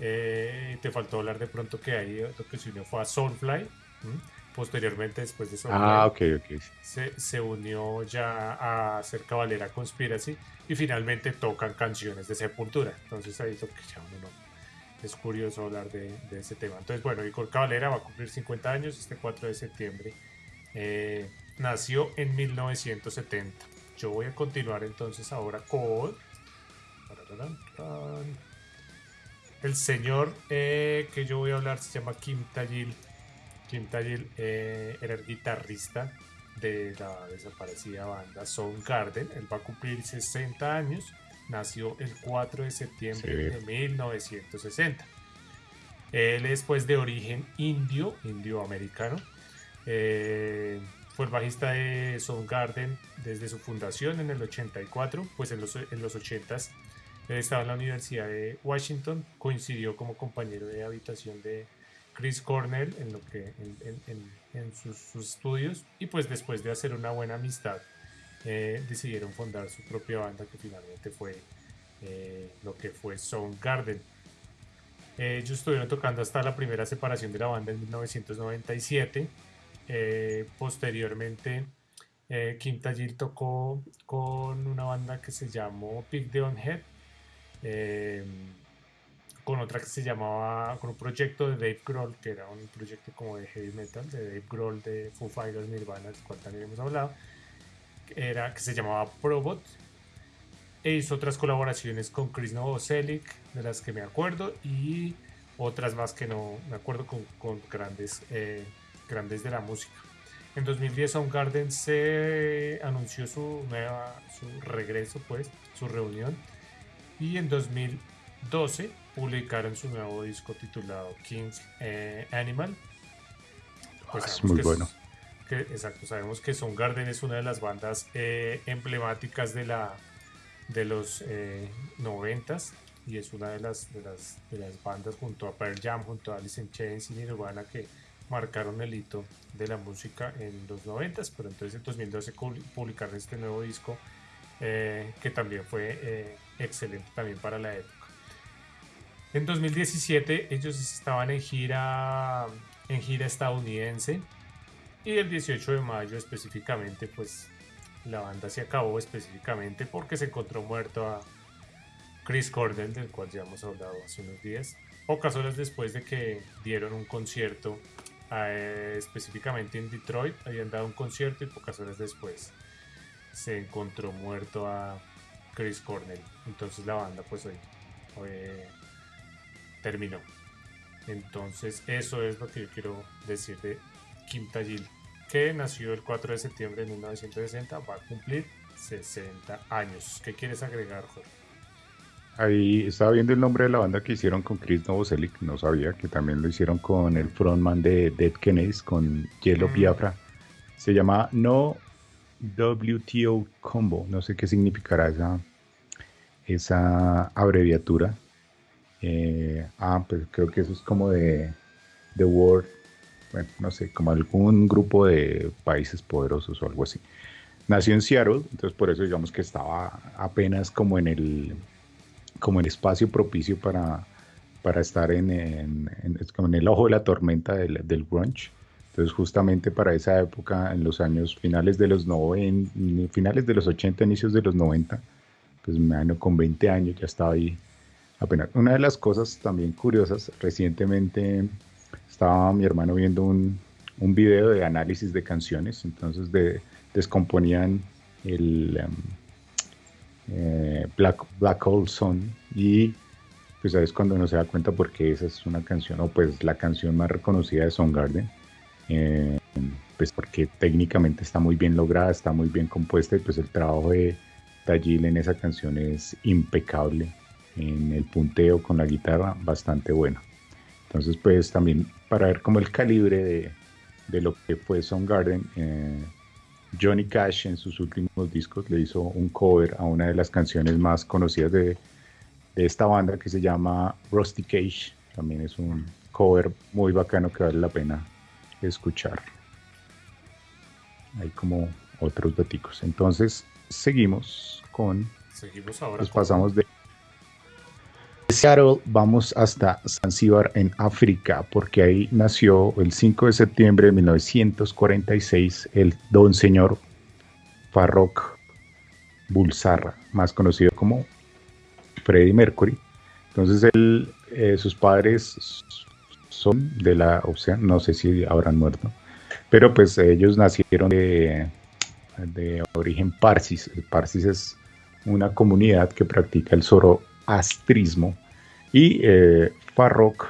Eh, te faltó hablar de pronto que ahí lo que se unió fue a Soulfly. Posteriormente, después de Soulfly, ah, okay, okay. Se, se, unió ya a hacer Cabalera Conspiracy y finalmente tocan canciones de Sepultura. Entonces ahí es lo que ya uno es curioso hablar de, de, ese tema. Entonces, bueno, Igor Cabalera va a cumplir 50 años este 4 de septiembre. Eh, nació en 1970. Yo voy a continuar entonces ahora con el señor eh, que yo voy a hablar se llama Kim Tajil. Kim Tajil eh, era el guitarrista de la desaparecida banda Soundgarden. Él va a cumplir 60 años. Nació el 4 de septiembre de 1960. Él es pues de origen indio, indio-americano. Eh, fue bajista de Soundgarden desde su fundación en el 84, pues en los, en los 80s estaba en la Universidad de Washington, coincidió como compañero de habitación de Chris Cornell en, lo que, en, sus, estudios y pues después de hacer una buena amistad eh, decidieron fundar su propia banda que finalmente fue eh, lo que fue Soundgarden. Eh, ellos estuvieron tocando hasta la primera separación de la banda en 1997 eh, posteriormente, eh, Kim Tajil tocó con una banda que se llamó Big the Head, eh, con otra que se llamaba, con un proyecto de Dave Grohl, que era un proyecto como de heavy metal, de Dave Grohl de Foo Fighters Nirvana, del cual también hemos hablado, era, que se llamaba Probot. E hizo otras colaboraciones con Chris Novoselic, de las que me acuerdo, y otras más que no me acuerdo con, con grandes eh, grandes de la música. En 2010 Soundgarden se anunció su nueva, su regreso, pues, su reunión. Y en 2012 publicaron su nuevo disco titulado King's eh, Animal. Pues es muy bueno. que, exacto, sabemos que Soundgarden es una de las bandas eh, emblemáticas de, la, de los eh, noventas y es una de las, de las, de las bandas junto a Pearl Jam, junto a Alice in Chains y Nirvana que marcaron el hito de la música en los 90, pero entonces en 2012 publicaron este nuevo disco eh, que también fue eh, excelente también para la época. En 2017 ellos estaban en gira, en gira estadounidense y el 18 de mayo específicamente pues la banda se acabó específicamente porque se encontró muerto a Chris Cornell, del cual ya hemos hablado hace unos días, pocas horas después de que dieron un concierto eh, específicamente en Detroit, habían dado un concierto y pocas horas después se encontró muerto a Chris Cornell. Entonces la banda pues hoy, terminó. Entonces eso es lo que yo quiero decir de Kim Tajil, que nació el 4 de septiembre de 1960, va a cumplir 60 años. ¿Qué quieres agregar, Jorge? Ahí estaba viendo el nombre de la banda que hicieron con Chris Novoselic, no sabía que también lo hicieron con el frontman de Dead Kennedys, con Yellow mm. Biafra. Se llama No WTO Combo, no sé qué significará esa, esa abreviatura. Eh, ah, pues creo que eso es como de The World, bueno, no sé, como algún grupo de países poderosos o algo así. Nació en Seattle, entonces por eso digamos que estaba apenas como en el como el espacio propicio para, para estar en, en, en, el ojo de la tormenta del, del, grunge. Entonces justamente para esa época, en los años finales de los 90, finales de los 80, inicios de los 90, pues me año con 20 años ya estaba ahí apenas. Una de las cosas también curiosas, recientemente estaba mi hermano viendo un, un video de análisis de canciones, entonces de, descomponían el, em, eh, Black, Black Hole Sun y pues es cuando uno se da cuenta porque esa es una canción o pues la canción más reconocida de Soundgarden eh, pues porque técnicamente está muy bien lograda, está muy bien compuesta y pues el trabajo de Tajil en esa canción es impecable en el punteo con la guitarra bastante bueno. Entonces pues también para ver como el calibre de, de lo que fue Soundgarden eh, Johnny Cash en sus últimos discos le hizo un cover a una de las canciones más conocidas de, esta banda que se llama Rusty Cage. También es un cover muy bacano que vale la pena escuchar. Hay como otros daticos. Entonces seguimos con... Seguimos ahora. Nos pasamos de Vamos hasta Zanzíbar en África, porque ahí nació el 5 de septiembre de 1946 el don señor Farrokh Bulsara, más conocido como Freddie Mercury. Entonces él, eh, sus padres son de la, o no sé si habrán muerto, pero pues ellos nacieron de, de origen parsis. El parsis es una comunidad que practica el zoro astrismo y eh, Farrokh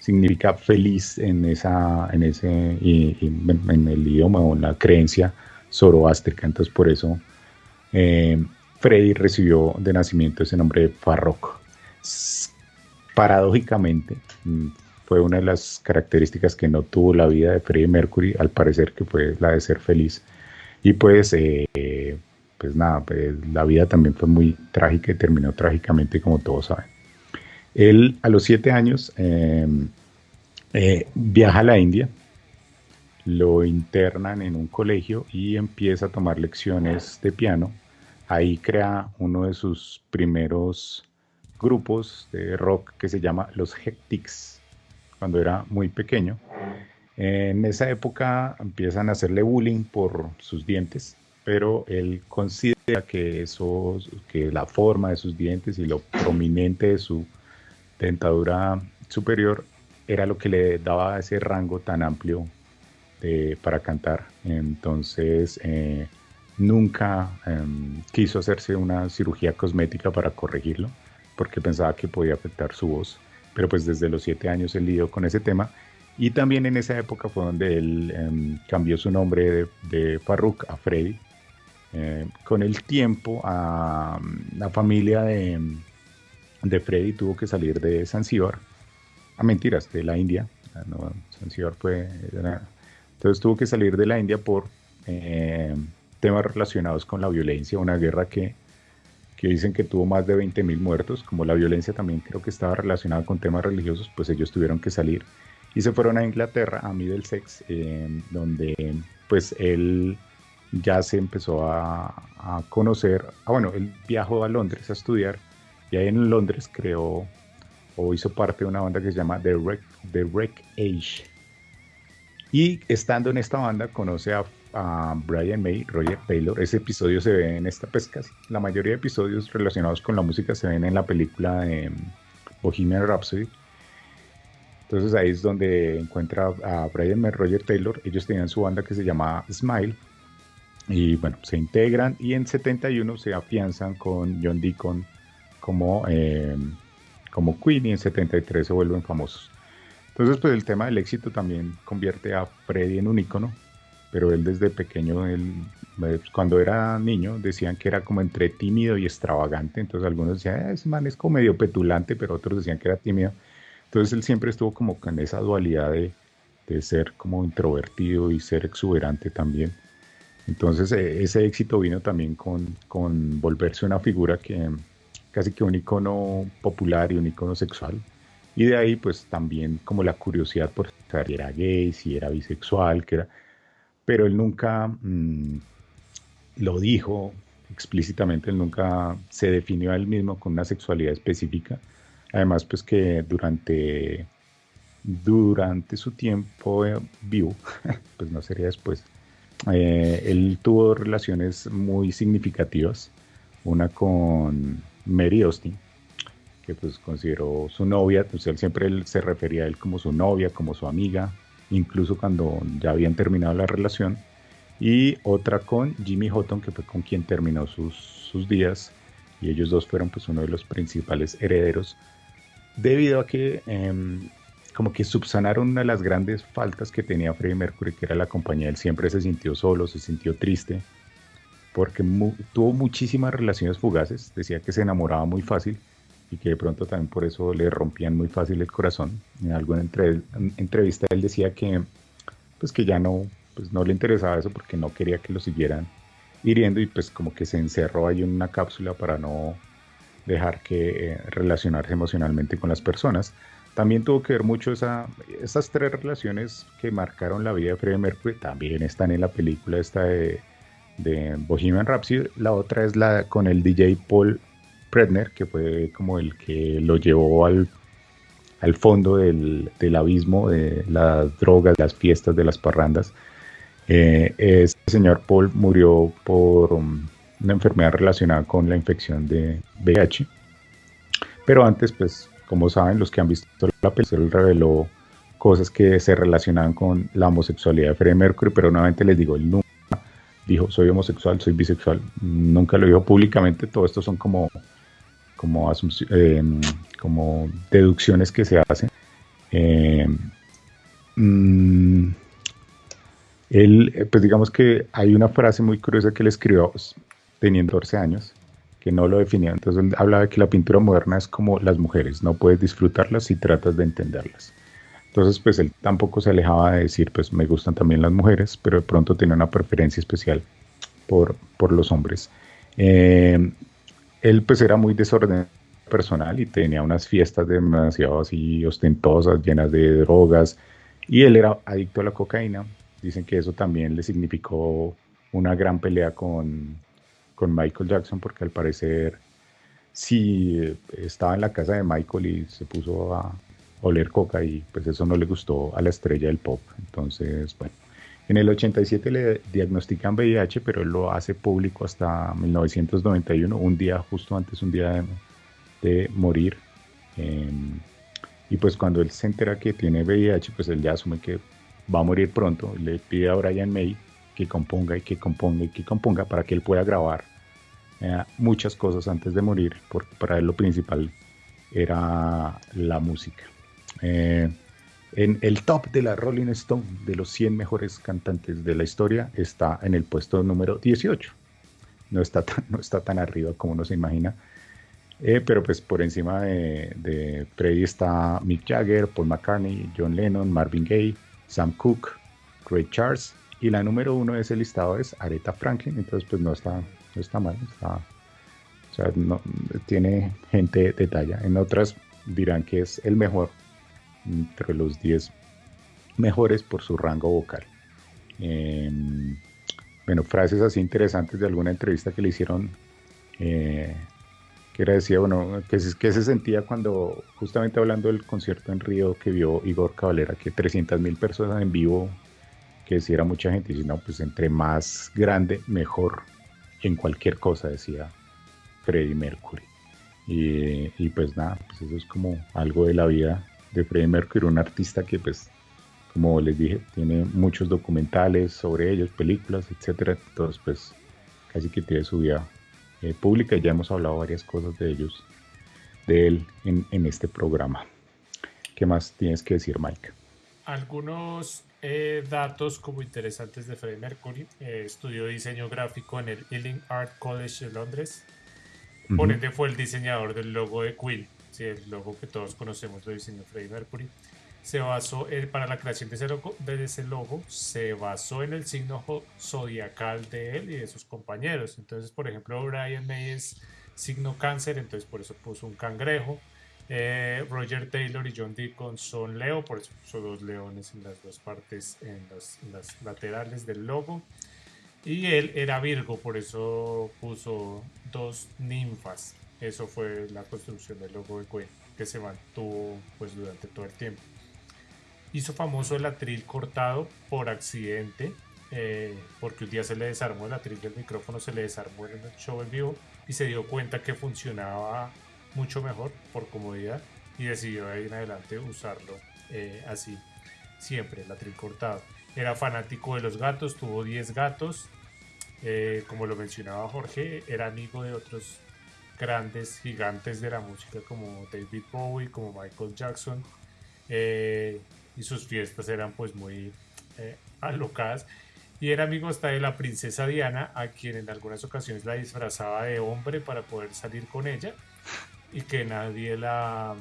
significa feliz en, esa, en, ese, en el idioma o en la creencia zoroástrica. Entonces por eso eh, Freddy recibió de nacimiento ese nombre de Farrokh. Paradójicamente, mm, fue una de las características que no tuvo la vida de Freddie Mercury, al parecer que fue la de ser feliz. Y pues, eh, pues nada, pues la vida también fue muy trágica y terminó trágicamente, como todos saben. Él a los siete años em, eh, viaja a la India, lo internan en un colegio y empieza a tomar lecciones de piano. Ahí crea uno de sus primeros grupos de rock que se llama Los Hectics, cuando era muy pequeño. En esa época empiezan a hacerle bullying por sus dientes, pero él considera que, eso, que la forma de sus dientes y lo prominente de su dentadura superior era lo que le daba ese rango tan amplio para cantar. Entonces, eh, nunca em, quiso hacerse una cirugía cosmética para corregirlo, porque pensaba que podía afectar su voz. Pero pues desde los siete años él lidió con ese tema. Y también en esa época fue donde él em, cambió su nombre de, de Farruk a Freddy. Eh, con el tiempo, a la familia de, de Freddy tuvo que salir de Zanzíbar, a ah, mentiras, de la India, ah, no, Zanzíbar fue, entonces tuvo que salir de la India por eh, temas relacionados con la violencia, una guerra que, que dicen que tuvo más de 20.000 muertos, como la violencia también creo que estaba relacionada con temas religiosos, pues ellos tuvieron que salir y se fueron a Inglaterra, a Middlesex, eh, donde pues él ya se empezó a, a conocer, ah, bueno, él viajó a Londres a estudiar y ahí en Londres creó o hizo parte de una banda que se llama The Wreck, The Age. Y estando en esta banda conoce a a Brian May, Roger Taylor. Ese episodio se ve en esta pesca. La mayoría de episodios relacionados con la música se ven en la película de mm, Bohemian Rhapsody. Entonces ahí es donde encuentra a Brian May, Roger Taylor. Ellos tenían su banda que se llamaba Smile. Y bueno, se integran y en 71 se afianzan con John Deacon como, eh, como Queen y en 73 se vuelven famosos. Entonces, pues el tema del éxito también convierte a Freddy en un ícono, pero él desde pequeño, él, pues, cuando era niño, decían que era como entre tímido y extravagante, entonces algunos decían, ah, ese man es como medio petulante, pero otros decían que era tímido. Entonces él siempre estuvo como con esa dualidad de, de ser como introvertido y ser exuberante también. Entonces e, ese éxito vino también con, con volverse una figura que casi que un icono popular y un icono sexual. Y de ahí pues también como la curiosidad por si era gay, si era bisexual, que era... Pero él nunca mm, lo dijo explícitamente, él nunca se definió a él mismo con una sexualidad específica. Además pues que durante, durante su tiempo eh, vivo, pues no sería después, eh, él tuvo relaciones muy significativas, una con Mary Austin, que pues consideró su novia, pues él siempre se refería a él como su novia, como su amiga, incluso cuando ya habían terminado la relación, y otra con Jimmy Houghton, que fue con quien terminó sus, sus días, y ellos dos fueron pues uno de los principales herederos, debido a que em, como que subsanaron una de las grandes faltas que tenía Freddie Mercury, que era la compañía, él siempre se sintió solo, se sintió triste, porque tuvo muchísimas relaciones fugaces, decía que se enamoraba muy fácil, y que de pronto también por eso le rompían muy fácil el corazón. En alguna entrevista él decía que pues que ya no pues no le interesaba eso porque no quería que lo siguieran hiriendo y pues como que se encerró ahí en una cápsula para no dejar que eh, relacionarse emocionalmente con las personas. También tuvo que ver mucho esa, esas tres relaciones que marcaron la vida de Freddie Mercury, también están en la película esta de, de Bohemian Rhapsody. La otra es la con el DJ Paul Predner, que fue como el que lo llevó al, al fondo del, del, abismo de las drogas, las fiestas, de las parrandas. Eh, este señor Paul murió por um, una enfermedad relacionada con la infección de VIH. Pero antes, pues, como saben, los que han visto la película, reveló cosas que se relacionaban con la homosexualidad de Freddie Mercury, pero nuevamente les digo, él nunca dijo soy homosexual, soy bisexual, nunca lo dijo públicamente, todo esto son como como, eh, deducciones que se hacen. Eh, mm, él, eh, pues digamos que hay una frase muy curiosa que él escribió teniendo 14 años, que no lo definía. Entonces él hablaba de que la pintura moderna es como las mujeres, no puedes disfrutarlas si tratas de entenderlas. Entonces, pues él tampoco se alejaba de decir, pues me gustan también las mujeres, pero de pronto tiene una preferencia especial por, por los hombres. Eh, él pues era muy desordenado personal y tenía unas fiestas demasiado así ostentosas, llenas de drogas, y él era adicto a la cocaína. Dicen que eso también le significó una gran pelea con, con Michael Jackson, porque al parecer sí estaba en la casa de Michael y se puso a oler coca y pues eso no le gustó a la estrella del pop. Entonces, bueno, en el 87 le diagnostican VIH, pero él lo hace público hasta 1991, un día justo antes, un día de, morir. Em, y pues cuando él se entera que tiene VIH, pues él ya asume que va a morir pronto. Le pide a Brian May que componga y que componga y que componga para que él pueda grabar eh, muchas cosas antes de morir, porque para él lo principal era la música. Eh, en el top de la Rolling Stone de los 100 mejores cantantes de la historia está en el puesto número 18. No está tan, no está tan arriba como uno se imagina. Eh, pero pues por encima de, de Freddie está Mick Jagger, Paul McCartney, John Lennon, Marvin Gaye, Sam Cooke, Ray Charles. Y la número uno de ese listado es Aretha Franklin. Entonces pues no está, no está mal. O sea, no, tiene gente de talla. En otras dirán que es el mejor entre los 10 mejores por su rango vocal. Em, bueno, frases así interesantes de alguna entrevista que le hicieron, eh, que era decía, bueno, que, que se sentía cuando, justamente hablando del concierto en Río que vio Igor Cavalera, que 300 mil personas en vivo, que decía mucha gente, y no, pues entre más grande, mejor en cualquier cosa, decía Freddie Mercury. Y, y, pues nada, pues eso es como algo de la vida de Freddie Mercury, un artista que pues, como les dije, tiene muchos documentales sobre ellos, películas, etcétera. Entonces pues casi que tiene su vida eh, pública y ya hemos hablado varias cosas de ellos, de él en, en este programa. ¿Qué más tienes que decir, Mike? Algunos eh, datos como interesantes de Freddie Mercury. Eh, estudió diseño gráfico en el Ealing Art College de Londres. Por ende fue el diseñador del logo de Queen, el logo que todos conocemos lo diseñó Freddie Mercury. Se basó para la creación de ese, logo, de ese logo, se basó en el signo zodiacal de él y de sus compañeros. Entonces, por ejemplo, Brian May es signo cáncer, entonces por eso puso un cangrejo. Eh, Roger Taylor y John Deacon son Leo, por eso puso dos leones en las dos partes, en las, laterales del logo. Y él era Virgo, por eso puso dos ninfas. Eso fue la construcción del logo de Queen, que se mantuvo pues, durante todo el tiempo. Hizo famoso el atril cortado por accidente, eh, porque un día se le desarmó el atril del micrófono, se le desarmó en el show en vivo y se dio cuenta que funcionaba mucho mejor por comodidad y decidió de ahí en adelante usarlo eh, así siempre, el atril cortado. Era fanático de los gatos, tuvo 10 gatos, eh, como lo mencionaba Jorge, era amigo de otros grandes gigantes de la música como David Bowie, como Michael Jackson, eh, y sus fiestas eran pues muy alocadas. Y era amigo hasta de la princesa Diana, a quien en algunas ocasiones la disfrazaba de hombre para poder salir con ella y que nadie la,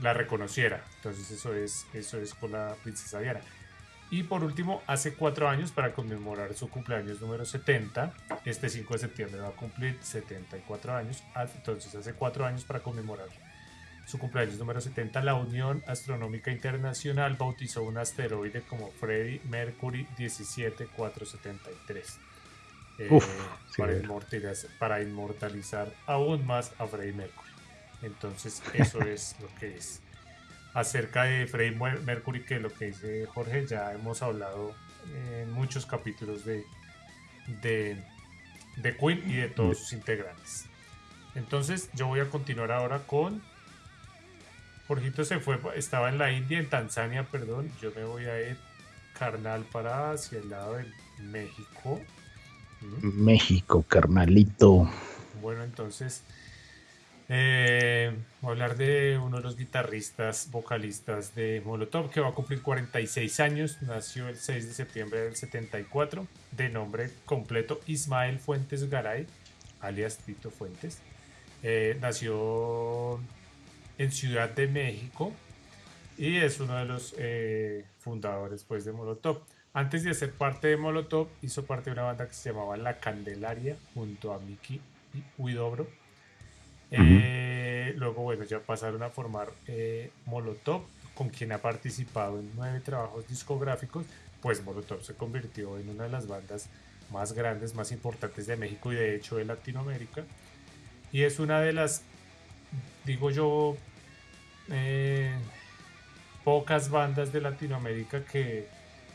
la reconociera. Entonces eso es, eso es con la princesa Diana. Y por último, hace cuatro años, para conmemorar su cumpleaños número 70, este 5 de septiembre va a cumplir 74 años, ah, entonces hace cuatro años para conmemorar su cumpleaños número 70, la Unión Astronómica Internacional bautizó un asteroide como Freddy Mercury 17473 eh, para, inmortalizar, para inmortalizar aún más a Freddy Mercury. Entonces, eso es lo que es. Acerca de Freddie Mercury, que lo que dice Jorge, ya hemos hablado en muchos capítulos de, de, de Queen y de todos sus integrantes. Entonces, yo voy a continuar ahora con. Jorgito se fue, estaba en la India, en Tanzania, perdón. Yo me voy a ir carnal para hacia el lado de México. México, carnalito. Bueno, entonces eh, voy a hablar de uno de los guitarristas, vocalistas de Molotov, que va a cumplir 46 años. Nació el 6 de septiembre del 74, de nombre completo Ismael Fuentes Garay, alias Tito Fuentes. Eh, nació en Ciudad de México y es uno de los eh, fundadores pues, de Molotov. Antes de ser parte de Molotov, hizo parte de una banda que se llamaba La Candelaria junto a Miki Huidobro eh, luego, bueno, ya pasaron a formar eh, Molotov, con quien ha participado en nueve trabajos discográficos, pues Molotov se convirtió en una de las bandas más grandes, más importantes de México y de hecho de Latinoamérica. Y es una de las, digo yo, eh, pocas bandas de Latinoamérica que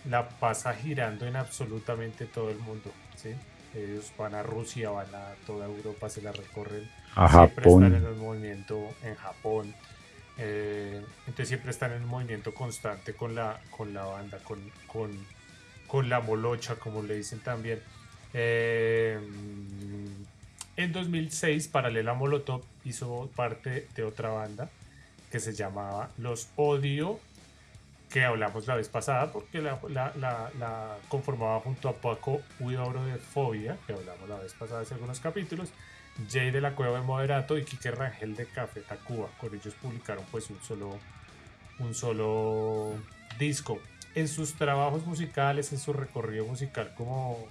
la pasa girando en absolutamente todo el mundo. ¿sí? Ellos van a Rusia, van a toda Europa, se la recorren a Japón. están en movimiento en Japón. Eh, entonces siempre están en un movimiento constante con la, con la banda, con, con, con la molocha, como le dicen también. Eh, en 2006, Paralela Molotov hizo parte de otra banda que se llamaba Los Odio, que hablamos la vez pasada porque la, la, la, conformaba junto a Paco Huidobro de Fobia, que hablamos la vez pasada hace algunos capítulos. Jay de la Cueva de Moderato y Kike Rangel de Café Tacuba. Con ellos publicaron pues un solo, un solo disco. En sus trabajos musicales, en su recorrido musical como,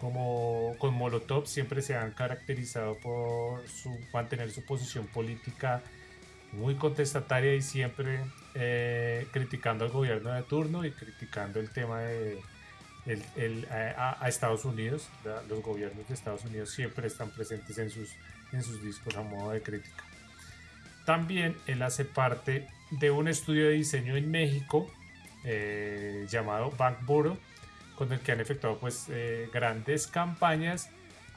como con Molotov, siempre se han caracterizado por mantener su posición política muy contestataria y siempre eh, criticando al gobierno de turno y criticando el tema de el, a, Estados Unidos. Los gobiernos de Estados Unidos siempre están presentes en sus, en sus discos a modo de crítica. También él hace parte de un estudio de diseño en México eh, llamado Bank Bureau, con el que han efectuado pues eh, grandes campañas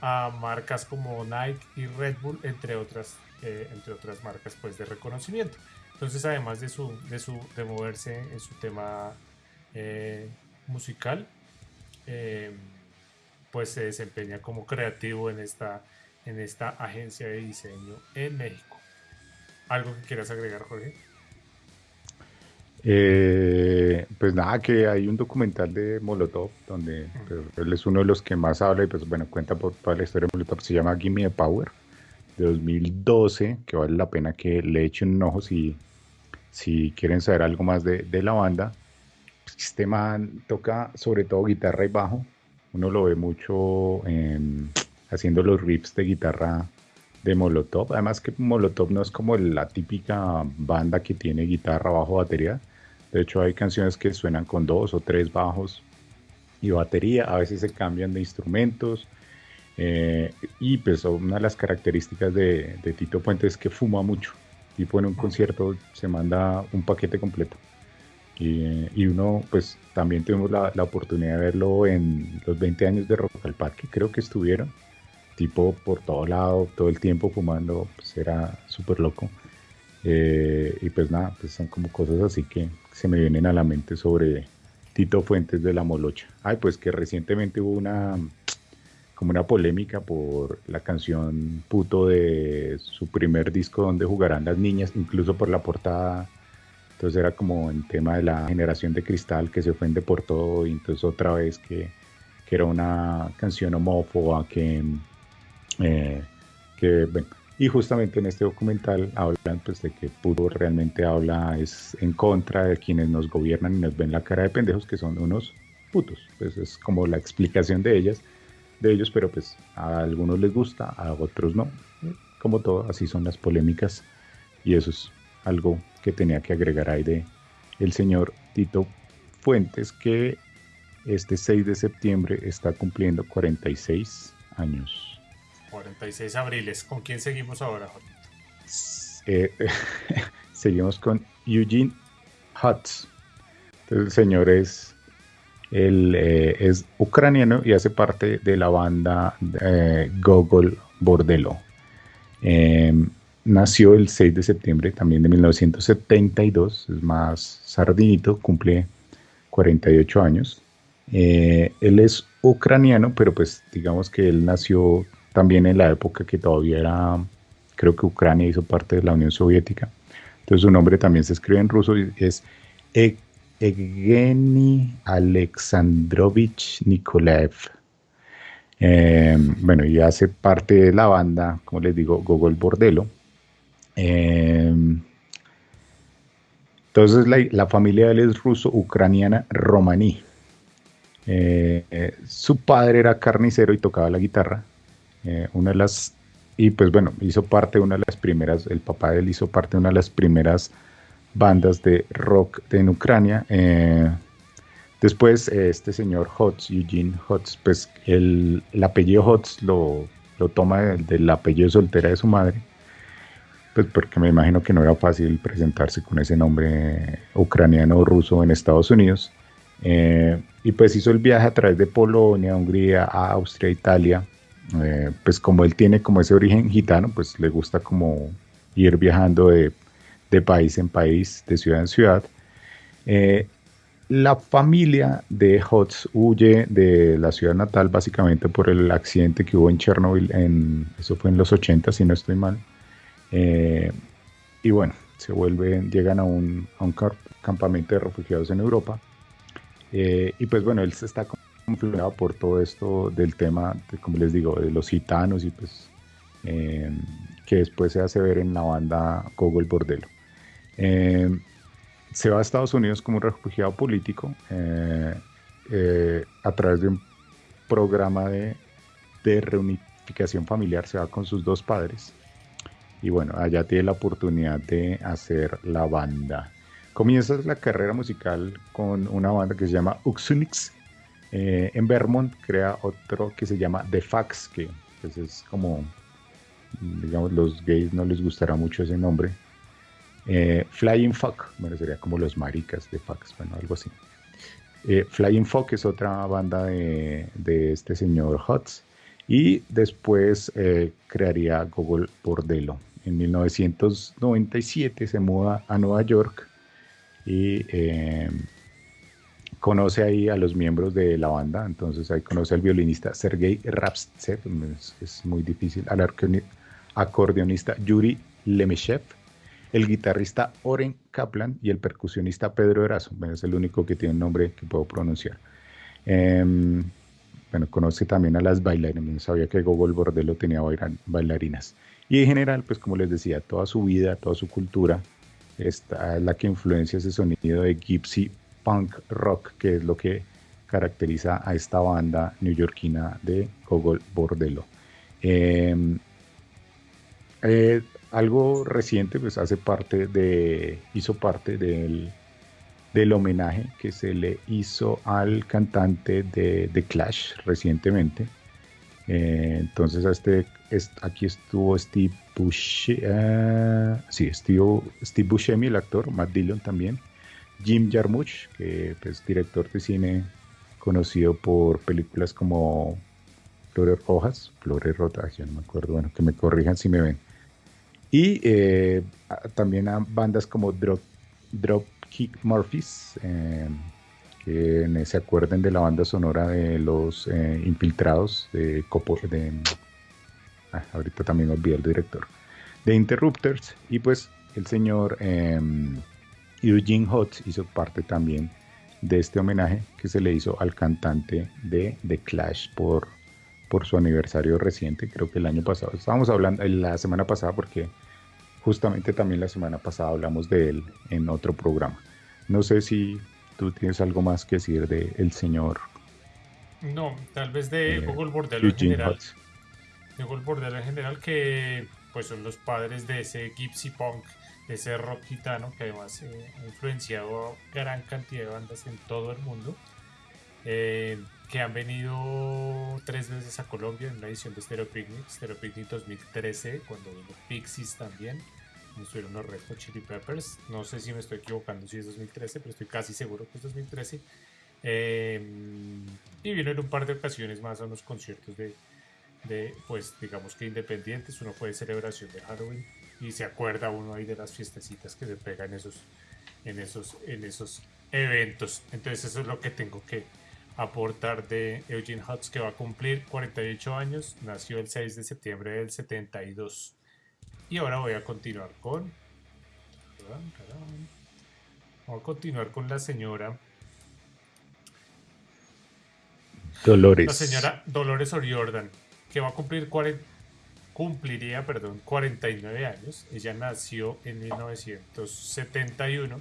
a marcas como Nike y Red Bull, entre otras, eh, entre otras marcas pues de reconocimiento. Entonces, además de su, de su, de moverse en su tema eh, pues se desempeña como creativo en esta, en esta agencia de diseño en México. ¿Algo que quieras agregar, Jorge? Eh, pues nada, que hay un documental de Molotov donde pues, él es uno de los que más habla y pues bueno, cuenta por toda la historia de Molotov, se llama Gimme the Power de 2012, que vale la pena que le echen un ojo si, si quieren saber algo más de, de la banda. Este toca sobre todo guitarra y bajo, uno lo ve mucho haciendo los riffs de guitarra de Molotov, además que Molotov no es como la típica banda que tiene guitarra, bajo, batería, de hecho, hay canciones que suenan con dos o tres bajos y batería. A veces se cambian de instrumentos. Eh, y pues una de las características de, Tito Puente es que fuma mucho. Tipo en un concierto se manda un paquete completo. Y, uno, pues también tuvimos la, oportunidad de verlo en los 20 años de Rock al Parque, creo que estuvieron. Tipo por todo lado, todo el tiempo fumando, pues era súper loco. Eh, y pues nada, pues son como cosas así que se me vienen a la mente sobre Tito Fuentes de la Molocha. Ay, pues que recientemente hubo una como una polémica por la canción puto de su primer disco donde jugarán las niñas, incluso por la portada. Entonces era como el tema de la generación de cristal que se ofende por todo y entonces otra vez que, que era una canción homófoba que, eh, que bueno, y justamente en este documental hablan pues, de que Puto realmente habla es en contra de quienes nos gobiernan y nos ven la cara de pendejos, que son unos putos. Pues es como la explicación de ellas, de ellos, pero pues a algunos les gusta, a otros no. Como todo, así son las polémicas. Y eso es algo que tenía que agregar ahí de el señor Tito Fuentes, que este 6 de septiembre está cumpliendo 46 años. 46 abriles. ¿Con quién seguimos ahora, eh, seguimos con Eugene Hutz. el señor es, eh, es ucraniano y hace parte de la banda eh, Gogol Bordelo. Nació el 6 de septiembre también de 1972, es más sardinito, cumple 48 años. él es ucraniano, pero pues digamos que él nació también en la época que todavía era, creo que Ucrania hizo parte de la Unión Soviética. Entonces su nombre también se escribe en ruso y es e-, Evgeny Alexandrovich Nikolaev. Em, bueno, y hace parte de la banda, como les digo, Gogol Bordelo. Em, entonces la, familia de él es ruso-ucraniana romaní. Eh, eh, su padre era carnicero y tocaba la guitarra. Eh, una de las, y pues bueno, hizo parte de una de las primeras, el papá de él hizo parte de una de las primeras bandas de rock en Ucrania. Después, este señor Hotz, Eugene Hotz, pues el, apellido Hotz lo, lo toma del, apellido soltera de su madre, pues porque me imagino que no era fácil presentarse con ese nombre ucraniano o ruso en Estados Unidos. y pues hizo el viaje a través de Polonia, Hungría, Austria, Italia, eh, pues como él tiene como ese origen gitano, pues le gusta como ir viajando de, país en país, de ciudad en ciudad. Eh, la familia de Hotz huye de la ciudad natal básicamente por el accidente que hubo en Chernobyl, en, eso fue en los 80 si no estoy mal. Eh, y bueno, se vuelven, llegan a un, campamento de refugiados en Europa. y pues bueno, él está influenciado por todo esto del tema, como les digo, de los gitanos y pues eh, que después se hace ver en la banda Cogo el Bordelo. Eh, se va a Estados Unidos como un refugiado político eh, a través de un programa de, de reunificación familiar, se va con sus dos padres y bueno, allá tiene la oportunidad de hacer la banda. Comienza la carrera musical con una banda que se llama Uxunix eh, en Vermont crea otro que se llama The Fax, que pues, es como, digamos, los gays no les gustará mucho ese nombre. Eh, Flying Fuck, bueno, sería como los maricas de Fax, bueno, algo así. Eh, Flying Fox es otra banda de, este señor Hutz. Y después crearía Google Bordello. En 1997 se muda a Nueva York y eh, conoce ahí a los miembros de la banda. Entonces ahí conoce al violinista Sergei Rapstev, es, muy difícil, al acordeonista Yuri Lemeshev, el guitarrista Oren Kaplan y el percusionista Pedro Erazo. es el único que tiene un nombre que puedo pronunciar. Em, bueno, conoce también a las bailarinas. Sabía que Gogol Bordello tenía bailarinas. Y en general, pues como les decía, toda su vida, toda su cultura, está la que influencia ese sonido de gypsy punk rock, que es lo que caracteriza a esta banda neoyorquina de Gogol Bordello. Em, eh, algo reciente, pues hace parte de, hizo parte del, del homenaje que se le hizo al cantante de The Clash recientemente. Eh, entonces, este, aquí estuvo Steve Buscemi, uh, sí, Steve, Steve Buscemi, el actor, Matt Dillon también, Jim Jarmusch, que es pues, director de cine conocido por películas como Flores Rojas, Flores Rotas, no me acuerdo, bueno, que me corrijan si me ven. Y eh, también a bandas como Drop, Dropkick Murphys, eh, que se acuerden de la banda sonora de los eh, infiltrados de Copo, de ah, ahorita también olvidé el director, de Interrupters, y pues el señor em, Eugene Hotz hizo parte también de este homenaje que se le hizo al cantante de The Clash por, por su aniversario reciente, creo que el año pasado. Estábamos hablando la semana pasada porque justamente también la semana pasada hablamos de él en otro programa. No sé si tú tienes algo más que decir de el señor. No, tal vez de Google Bordello en general. De Google Bordello en general que pues son los padres de ese gypsy punk ese rock gitano que además eh, ha influenciado a gran cantidad de bandas en todo el mundo, eh, que han venido tres veces a Colombia en la edición de Stereo Picnic, Stereo Picnic 2013, cuando vino Pixies también, estuvieron los Red Hot Chili Peppers, no sé si me estoy equivocando si es 2013, pero estoy casi seguro que es 2013, eh, y vino en un par de ocasiones más a unos conciertos de, de, pues digamos que independientes, uno fue de celebración de Halloween, y se acuerda uno ahí de las fiestecitas que se pegan en esos, en esos, en esos eventos. Entonces eso es lo que tengo que aportar de Eugene Hutz que va a cumplir 48 años, nació el 6 de septiembre del 72. Y ahora voy a continuar con... Voy a continuar con la señora... Dolores. La señora Dolores O'Riordan, que va a cumplir 40 cumpliría, perdón, 49 años. Ella nació en 1971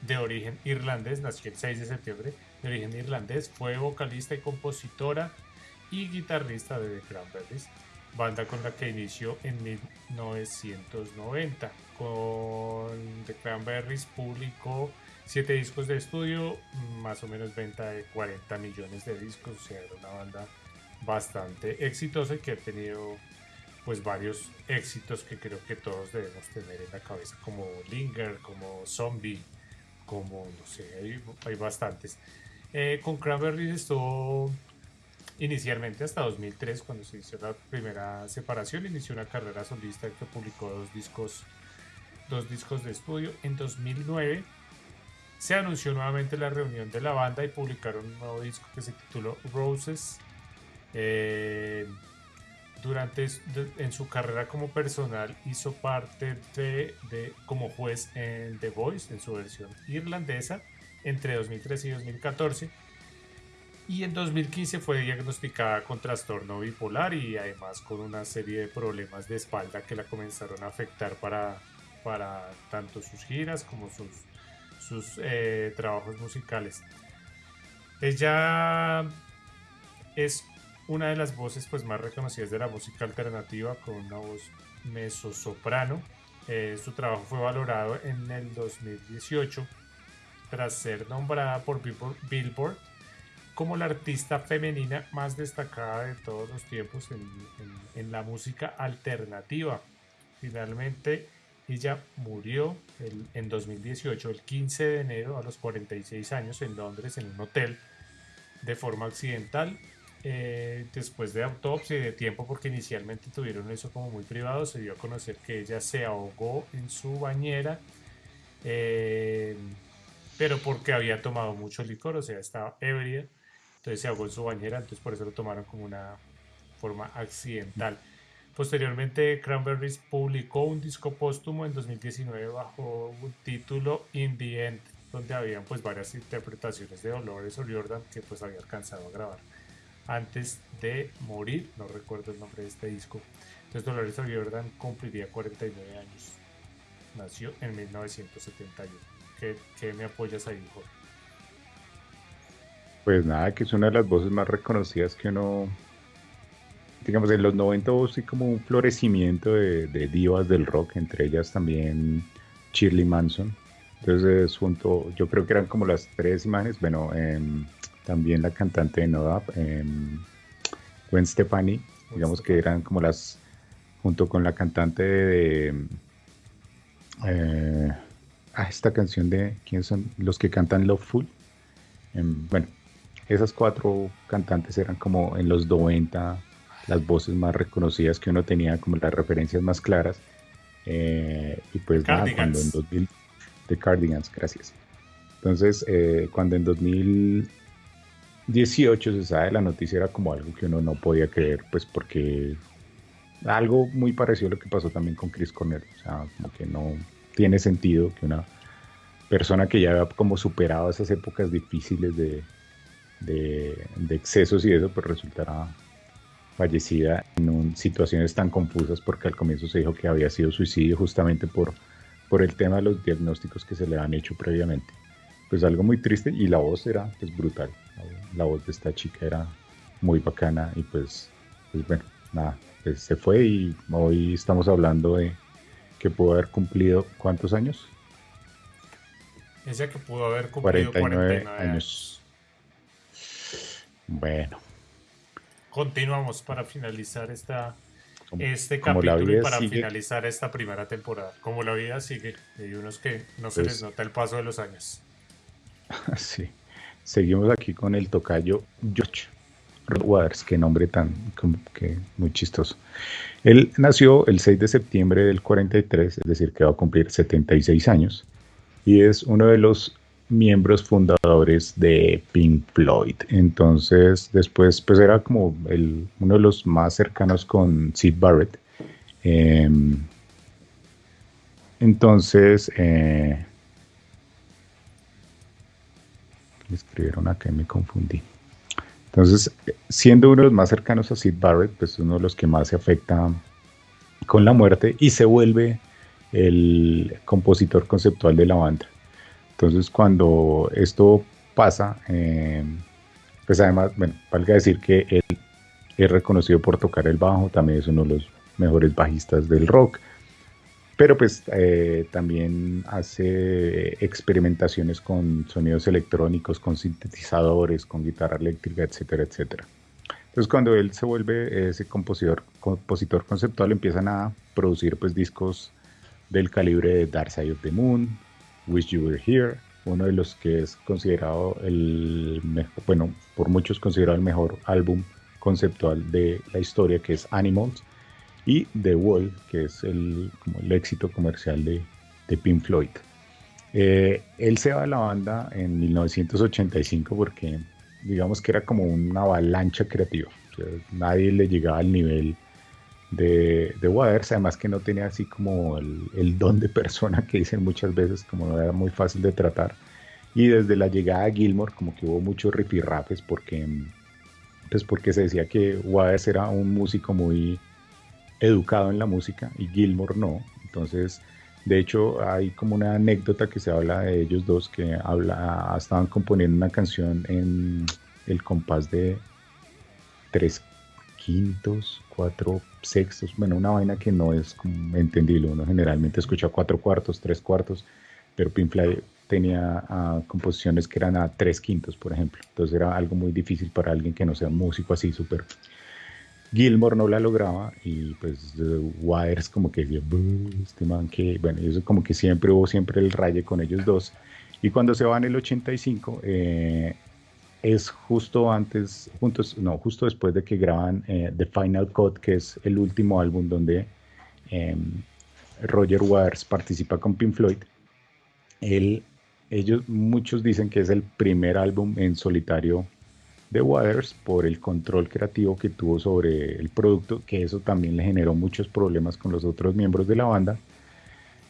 de origen irlandés, nació el 6 de septiembre, de origen irlandés, fue vocalista y compositora y guitarrista de The Cranberries, banda con la que inició en 1990. Con The Cranberries publicó 7 discos de estudio, más o menos venta de 40 millones de discos, o sea, era una banda bastante exitosa y que ha tenido pues varios éxitos que creo que todos debemos tener en la cabeza, como Linger, como Zombie, como no sé, hay, bastantes. Eh, con Cranberries estuvo inicialmente hasta 2003, cuando se hizo la primera separación, inició una carrera solista que publicó dos discos, dos discos de estudio. En 2009 se anunció nuevamente la reunión de la banda y publicaron un nuevo disco que se tituló Roses. Eh, durante en su carrera como personal hizo parte de, como juez en The Voice en su versión irlandesa entre 2013 y 2014 y en 2015 fue diagnosticada con trastorno bipolar y además con una serie de problemas de espalda que la comenzaron a afectar para, para tanto sus giras como sus, sus eh, trabajos musicales. Ella es una de las voces pues, más reconocidas de la música alternativa con una voz mezzo-soprano. Eh, su trabajo fue valorado en el 2018 tras ser nombrada por Billboard como la artista femenina más destacada de todos los tiempos en, la música alternativa. Finalmente, ella murió en 2018, el 15 de enero, a los 46 años, en Londres, en un hotel, de forma accidental. Eh, después de autopsia y de tiempo, porque inicialmente tuvieron eso como muy privado, se dio a conocer que ella se ahogó en su bañera, eh, pero porque había tomado mucho licor, o sea, estaba ebria, entonces se ahogó en su bañera, entonces por eso lo tomaron como una forma accidental. Posteriormente, Cranberries publicó un disco póstumo en 2019 bajo un título In the End, donde habían pues varias interpretaciones de Dolores O'Riordan que pues había alcanzado a grabar antes de morir, no recuerdo el nombre de este disco. Entonces Dolores O'Riordan cumpliría 49 años. Nació en 1971. ¿Qué, qué me apoyas ahí, Jorge? Pues nada, que es una de las voces más reconocidas que uno digamos, en los 90 hubo así como un florecimiento de, divas del rock, entre ellas también Shirley Manson. Entonces, junto, yo creo que eran como las tres imágenes, bueno, em, también la cantante de Nodap, em, Gwen Stefani, digamos que eran como las, junto con la cantante de, eh, ah, esta canción de, ¿quiénes son? Los que cantan Loveful. Em, bueno, esas cuatro cantantes eran como en los 90 las voces más reconocidas que uno tenía, como las referencias más claras. Eh, y pues nada, cuando en 2000, de Cardigans, gracias. Entonces, eh, cuando en 2018 se sabe la noticia era como algo que uno no podía creer, pues porque algo muy parecido a lo que pasó también con Chris Cornell, o sea, como que no tiene sentido que una persona que ya había como superado esas épocas difíciles de, de, de excesos y eso, pues resultara fallecida en situaciones tan confusas porque al comienzo se dijo que había sido suicidio justamente por, por el tema de los diagnósticos que se le han hecho previamente. Pues algo muy triste y la voz era pues brutal. La voz de esta chica era muy bacana y pues, pues bueno, nada, pues se fue y hoy estamos hablando de que pudo haber cumplido ¿cuántos años? Ella que pudo haber cumplido 49, años. Bueno, continuamos para finalizar esta, este capítulo y para finalizar esta primera temporada. Como la vida sigue, hay unos que no se les pues nota el paso de los años. Sí, seguimos aquí con el tocayo George Waters, qué nombre tan que muy chistoso. Él nació el 6 de septiembre del 43, es decir, que va a cumplir 76 años, y es uno de los miembros fundadores de Pink Floyd. Entonces, después, pues era como el, uno de los más cercanos con Sid Barrett. Em, entonces, eh, escribieron acá y me confundí. Entonces, siendo uno de los más cercanos a Sid Barrett, pues uno de los que más se afecta con la muerte y se vuelve el compositor conceptual de la banda. Entonces, cuando esto pasa, eh, pues además, bueno, valga decir que él es reconocido por tocar el bajo, también es uno de los mejores bajistas del rock, pero pues eh, también hace experimentaciones con sonidos electrónicos, con sintetizadores, con guitarra eléctrica, etcétera, etcétera. Entonces cuando él se vuelve ese compositor, compositor conceptual, empiezan a producir pues discos del calibre de Dark Side of the Moon, Wish You Were Here, uno de los que es considerado el mejor, bueno, por muchos considerado el mejor álbum conceptual de la historia, que es Animals, y The Wall, que es el, como el éxito comercial de, de Pink Floyd. Eh, él se va a la banda en 1985 porque digamos que era como una avalancha creativa. nadie le llegaba al nivel de, de Waters, además que no tenía así como el, don de persona que dicen muchas veces, como no era muy fácil de tratar. Y desde la llegada a Gilmore, como que hubo muchos rifirrafes porque, pues porque se decía que Waters era un músico muy educado en la música y Gilmore no. Entonces, de hecho, hay como una anécdota que se habla de ellos dos que habla, estaban componiendo una canción en el compás de tres quintos, cuatro sextos, bueno, una vaina que no es entendible, uno generalmente escucha cuatro cuartos, tres cuartos, pero Pink Floyd tenía ah, composiciones que eran a tres quintos, por ejemplo, entonces era algo muy difícil para alguien que no sea músico así súper. Gilmore no la lograba y pues Wires como que este man que, bueno, eso como que siempre hubo siempre el raye con ellos dos. Y cuando se va en el 85, eh, es justo antes, juntos, no, justo después de que graban eh, The Final Cut, que es el último álbum donde em, Roger Waters participa con Pink Floyd. ellos, muchos dicen que es el primer álbum en solitario de Waters por el control creativo que tuvo sobre el producto, que eso también le generó muchos problemas con los otros miembros de la banda.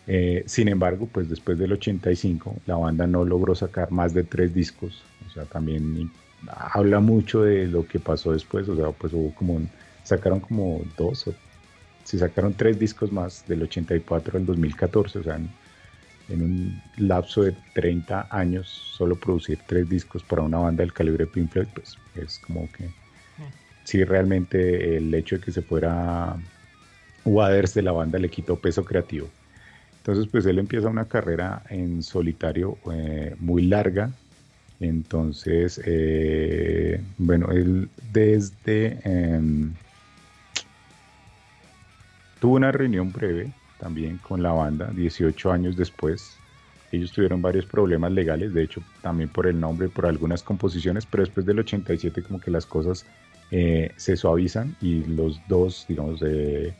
Eh, sin embargo, pues después del 85, la banda no logró sacar más de tres discos. Sea, también habla mucho de lo que pasó después. O sea, pues hubo como sacaron como dos, o, se sacaron tres discos más del 84 al 2014. O sea, en, en, un lapso de 30 años, solo producir tres discos para una banda del calibre de Pink Floyd, pues es como que mm. sí, realmente el hecho de que se fuera Waters de la banda le quitó peso creativo. Entonces, pues él empieza una carrera en solitario eh, muy larga. Entonces, eh, bueno, él desde... Em, tuvo una reunión breve también con la banda, 18 años después. Ellos tuvieron varios problemas legales, de hecho, también por el nombre, por algunas composiciones, pero después del 87 como que las cosas eh, se suavizan y los dos, digamos, de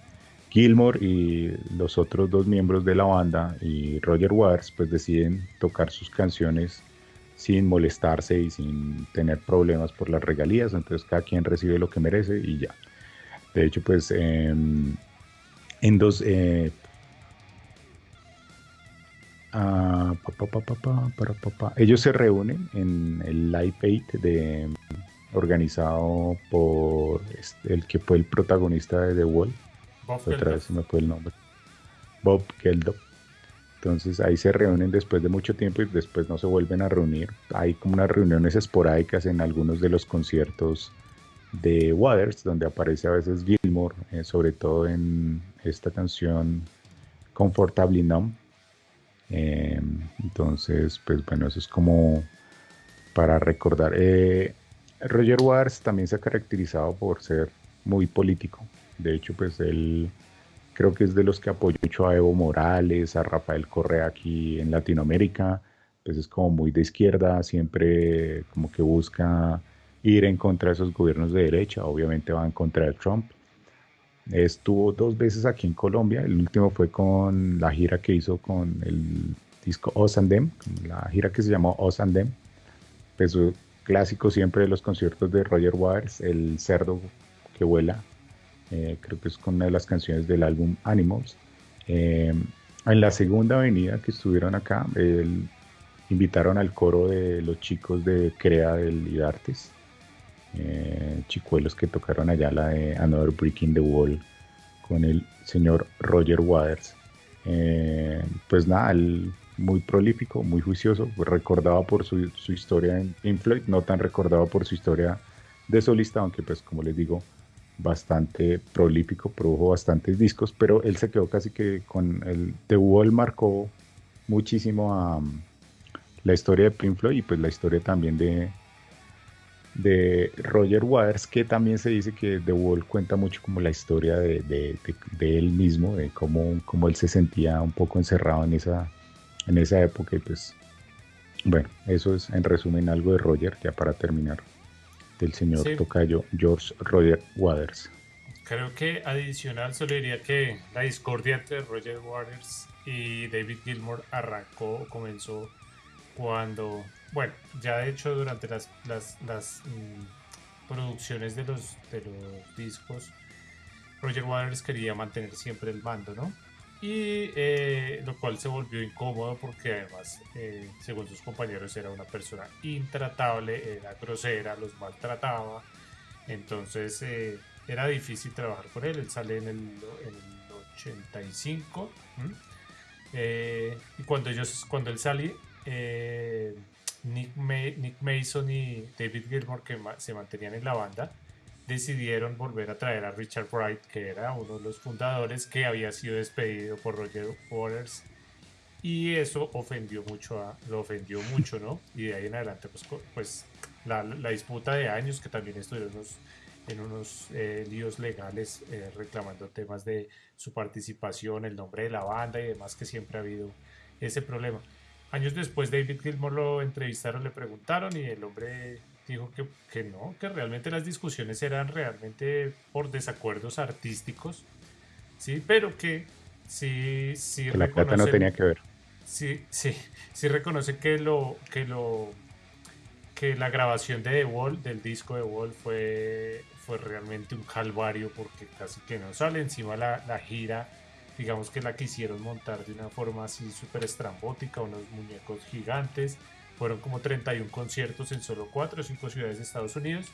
Gilmore y los otros dos miembros de la banda y Roger Waters pues deciden tocar sus canciones sin molestarse y sin tener problemas por las regalías, entonces cada quien recibe lo que merece y ya. De hecho pues em, en dos... Eh, ah, ellos se reúnen en el Live 8 de, organizado por este, el que fue el protagonista de The Wall, otra vez se me fue el nombre. Bob Geldof. Entonces ahí se reúnen después de mucho tiempo y después no se vuelven a reunir. Hay como unas reuniones esporádicas en algunos de los conciertos de Waters, donde aparece a veces Gilmore, eh, sobre todo en esta canción Comfortably Numb. Em, entonces, pues bueno, eso es como para recordar. Eh, Roger Waters también se ha caracterizado por ser muy político. De hecho, pues él creo que es de los que apoyó mucho a Evo Morales, a Rafael Correa aquí en Latinoamérica. Pues es como muy de izquierda, siempre como que busca ir en contra de esos gobiernos de derecha. Obviamente va en contra de Trump. Estuvo dos veces aquí en Colombia. El último fue con la gira que hizo con el disco Os and Them, la gira que se llamó Os and Them. Pues clásico siempre de los conciertos de Roger Waters, el cerdo que vuela eh, creo que es con una de las canciones del álbum Animals. Eh, en la segunda avenida que estuvieron acá, invitaron al coro de los chicos de Crea del IDARTES, eh, chicuelos que tocaron allá la de Another Breaking the Wall con el señor Roger Waters. pues nada, muy prolífico, muy juicioso, recordado por su, su historia en Pink Floyd, no tan recordado por su historia de solista, aunque pues como les digo, bastante prolífico, produjo bastantes discos, pero él se quedó casi que con el The Wall marcó muchísimo a um, la historia de Pink Floyd y pues la historia también de, de Roger Waters, que también se dice que The Wall cuenta mucho como la historia de, de, él mismo, de cómo, cómo, él se sentía un poco encerrado en esa, en esa época y pues bueno, eso es en resumen algo de Roger, ya para terminar del señor tocayo George Roger Waters. Creo que adicional solo diría que la discordia entre Roger Waters y David Gilmour arrancó, comenzó cuando, bueno, ya de hecho durante las, las, las mm, producciones de los, de los discos, Roger Waters quería mantener siempre el mando, ¿no? Y eh, lo cual se volvió incómodo porque además, eh, según sus compañeros, era una persona intratable, era grosera, los maltrataba, entonces eh, era difícil trabajar con él, él sale en el, en el 85 y cuando, ellos, cuando él sale, Nick, Nick Mason y David Gilmour que se mantenían en la banda, decidieron volver a traer a Richard Wright, que era uno de los fundadores que había sido despedido por Roger Waters. Y eso ofendió mucho a, lo ofendió mucho, ¿no? Y de ahí en adelante, pues, pues la, disputa de años que también estuvieron en unos eh, líos legales eh, reclamando temas de su participación, el nombre de la banda y demás, que siempre ha habido ese problema. Años después David Gilmour lo entrevistaron, le preguntaron y el hombre dijo que, que no, que realmente las discusiones eran realmente por desacuerdos artísticos, sí, pero que sí, sí la plata no tenía que ver. Sí, sí, sí reconoce que lo, que lo, que la grabación de The Wall, del disco de The Wall, fue, fue realmente un calvario porque casi que no sale encima la, la gira digamos que la quisieron montar de una forma así súper estrambótica, unos muñecos gigantes. Fueron como 31 conciertos en solo 4 o 5 ciudades de Estados Unidos,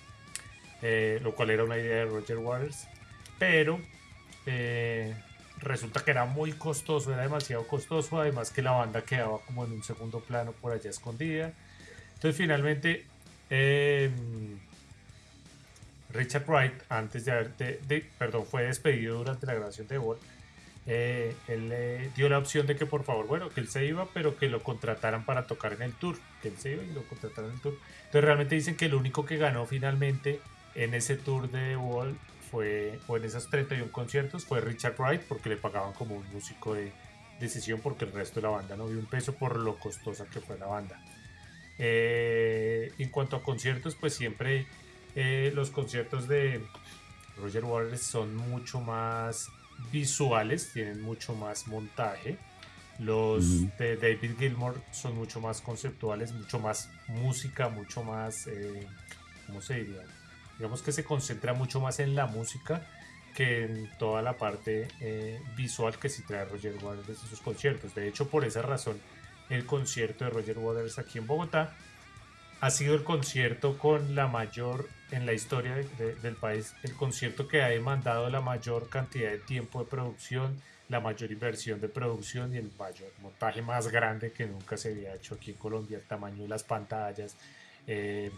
eh, lo cual era una idea de Roger Waters. Pero eh, resulta que era muy costoso, era demasiado costoso, además que la banda quedaba como en un segundo plano por allá escondida. Entonces finalmente em, Richard Wright, antes de haber, perdón, fue despedido durante la grabación de Wall eh, él le dio la opción de que por favor, bueno, que él se iba, pero que lo contrataran para tocar en el tour, que él se iba y lo contrataran en el tour. Entonces realmente dicen que el único que ganó finalmente en ese tour de Wall fue, o en esos 31 conciertos, fue Richard Wright, porque le pagaban como un músico de, decisión porque el resto de la banda no vio un peso por lo costosa que fue la banda. Eh, en cuanto a conciertos, pues siempre eh, los conciertos de Roger Waters son mucho más visuales, tienen mucho más montaje. Los de David Gilmour son mucho más conceptuales, mucho más música, mucho más, eh, ¿cómo se diría? Digamos que se concentra mucho más en la música que en toda la parte eh, visual que sí trae Roger Waters de sus conciertos. De hecho, por esa razón, el concierto de Roger Waters aquí en Bogotá ha sido el concierto con la mayor, en la historia del país, el concierto que ha demandado la mayor cantidad de tiempo de producción, la mayor inversión de producción y el mayor montaje más grande que nunca se había hecho aquí en Colombia, el tamaño de las pantallas, eh,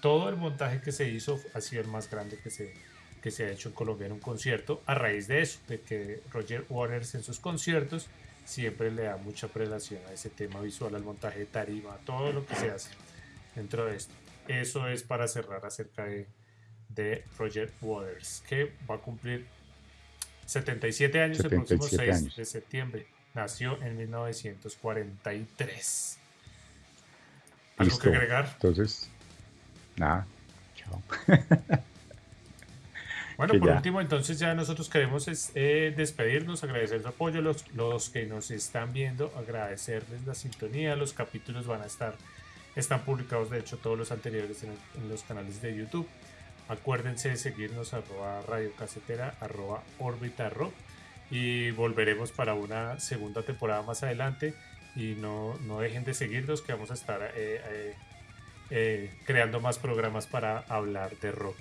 todo el montaje que se hizo ha sido el más grande que se, que se ha hecho en Colombia en un concierto, a raíz de eso, de que Roger Waters en sus conciertos siempre le da mucha prelación a ese tema visual, al montaje de tarima, todo lo que se hace dentro de esto. Eso es para cerrar acerca de, de Roger Waters, que va a cumplir 77 años el próximo 6 de septiembre. Nació en 1943. ¿Algo que agregar? Entonces, nada, chao. Bueno, por último, entonces ya nosotros queremos eh, despedirnos, agradecer su apoyo, los, los que nos están viendo, agradecerles la sintonía, los capítulos van a estar están publicados, de hecho, todos los anteriores en, los canales de YouTube. Acuérdense de seguirnos arroba Radio Casetera, arroba Orbita Rock y volveremos para una segunda temporada más adelante y no, no dejen de seguirnos que vamos a estar eh, eh, eh, creando más programas para hablar de rock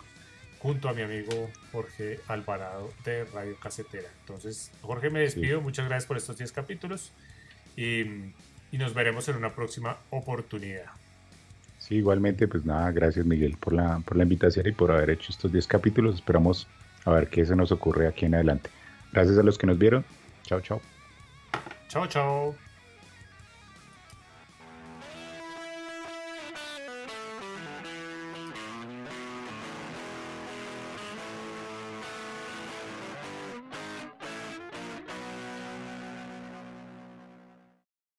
junto a mi amigo Jorge Alvarado de Radio Casetera. Entonces, Jorge, me despido. Muchas gracias por estos 10 capítulos y, y nos veremos en una próxima oportunidad. Sí, igualmente, pues nada, gracias Miguel por la, por la invitación y por haber hecho estos 10 capítulos. Esperamos a ver qué se nos ocurre aquí en adelante. Gracias a los que nos vieron. Chao, chao. Chao, chao.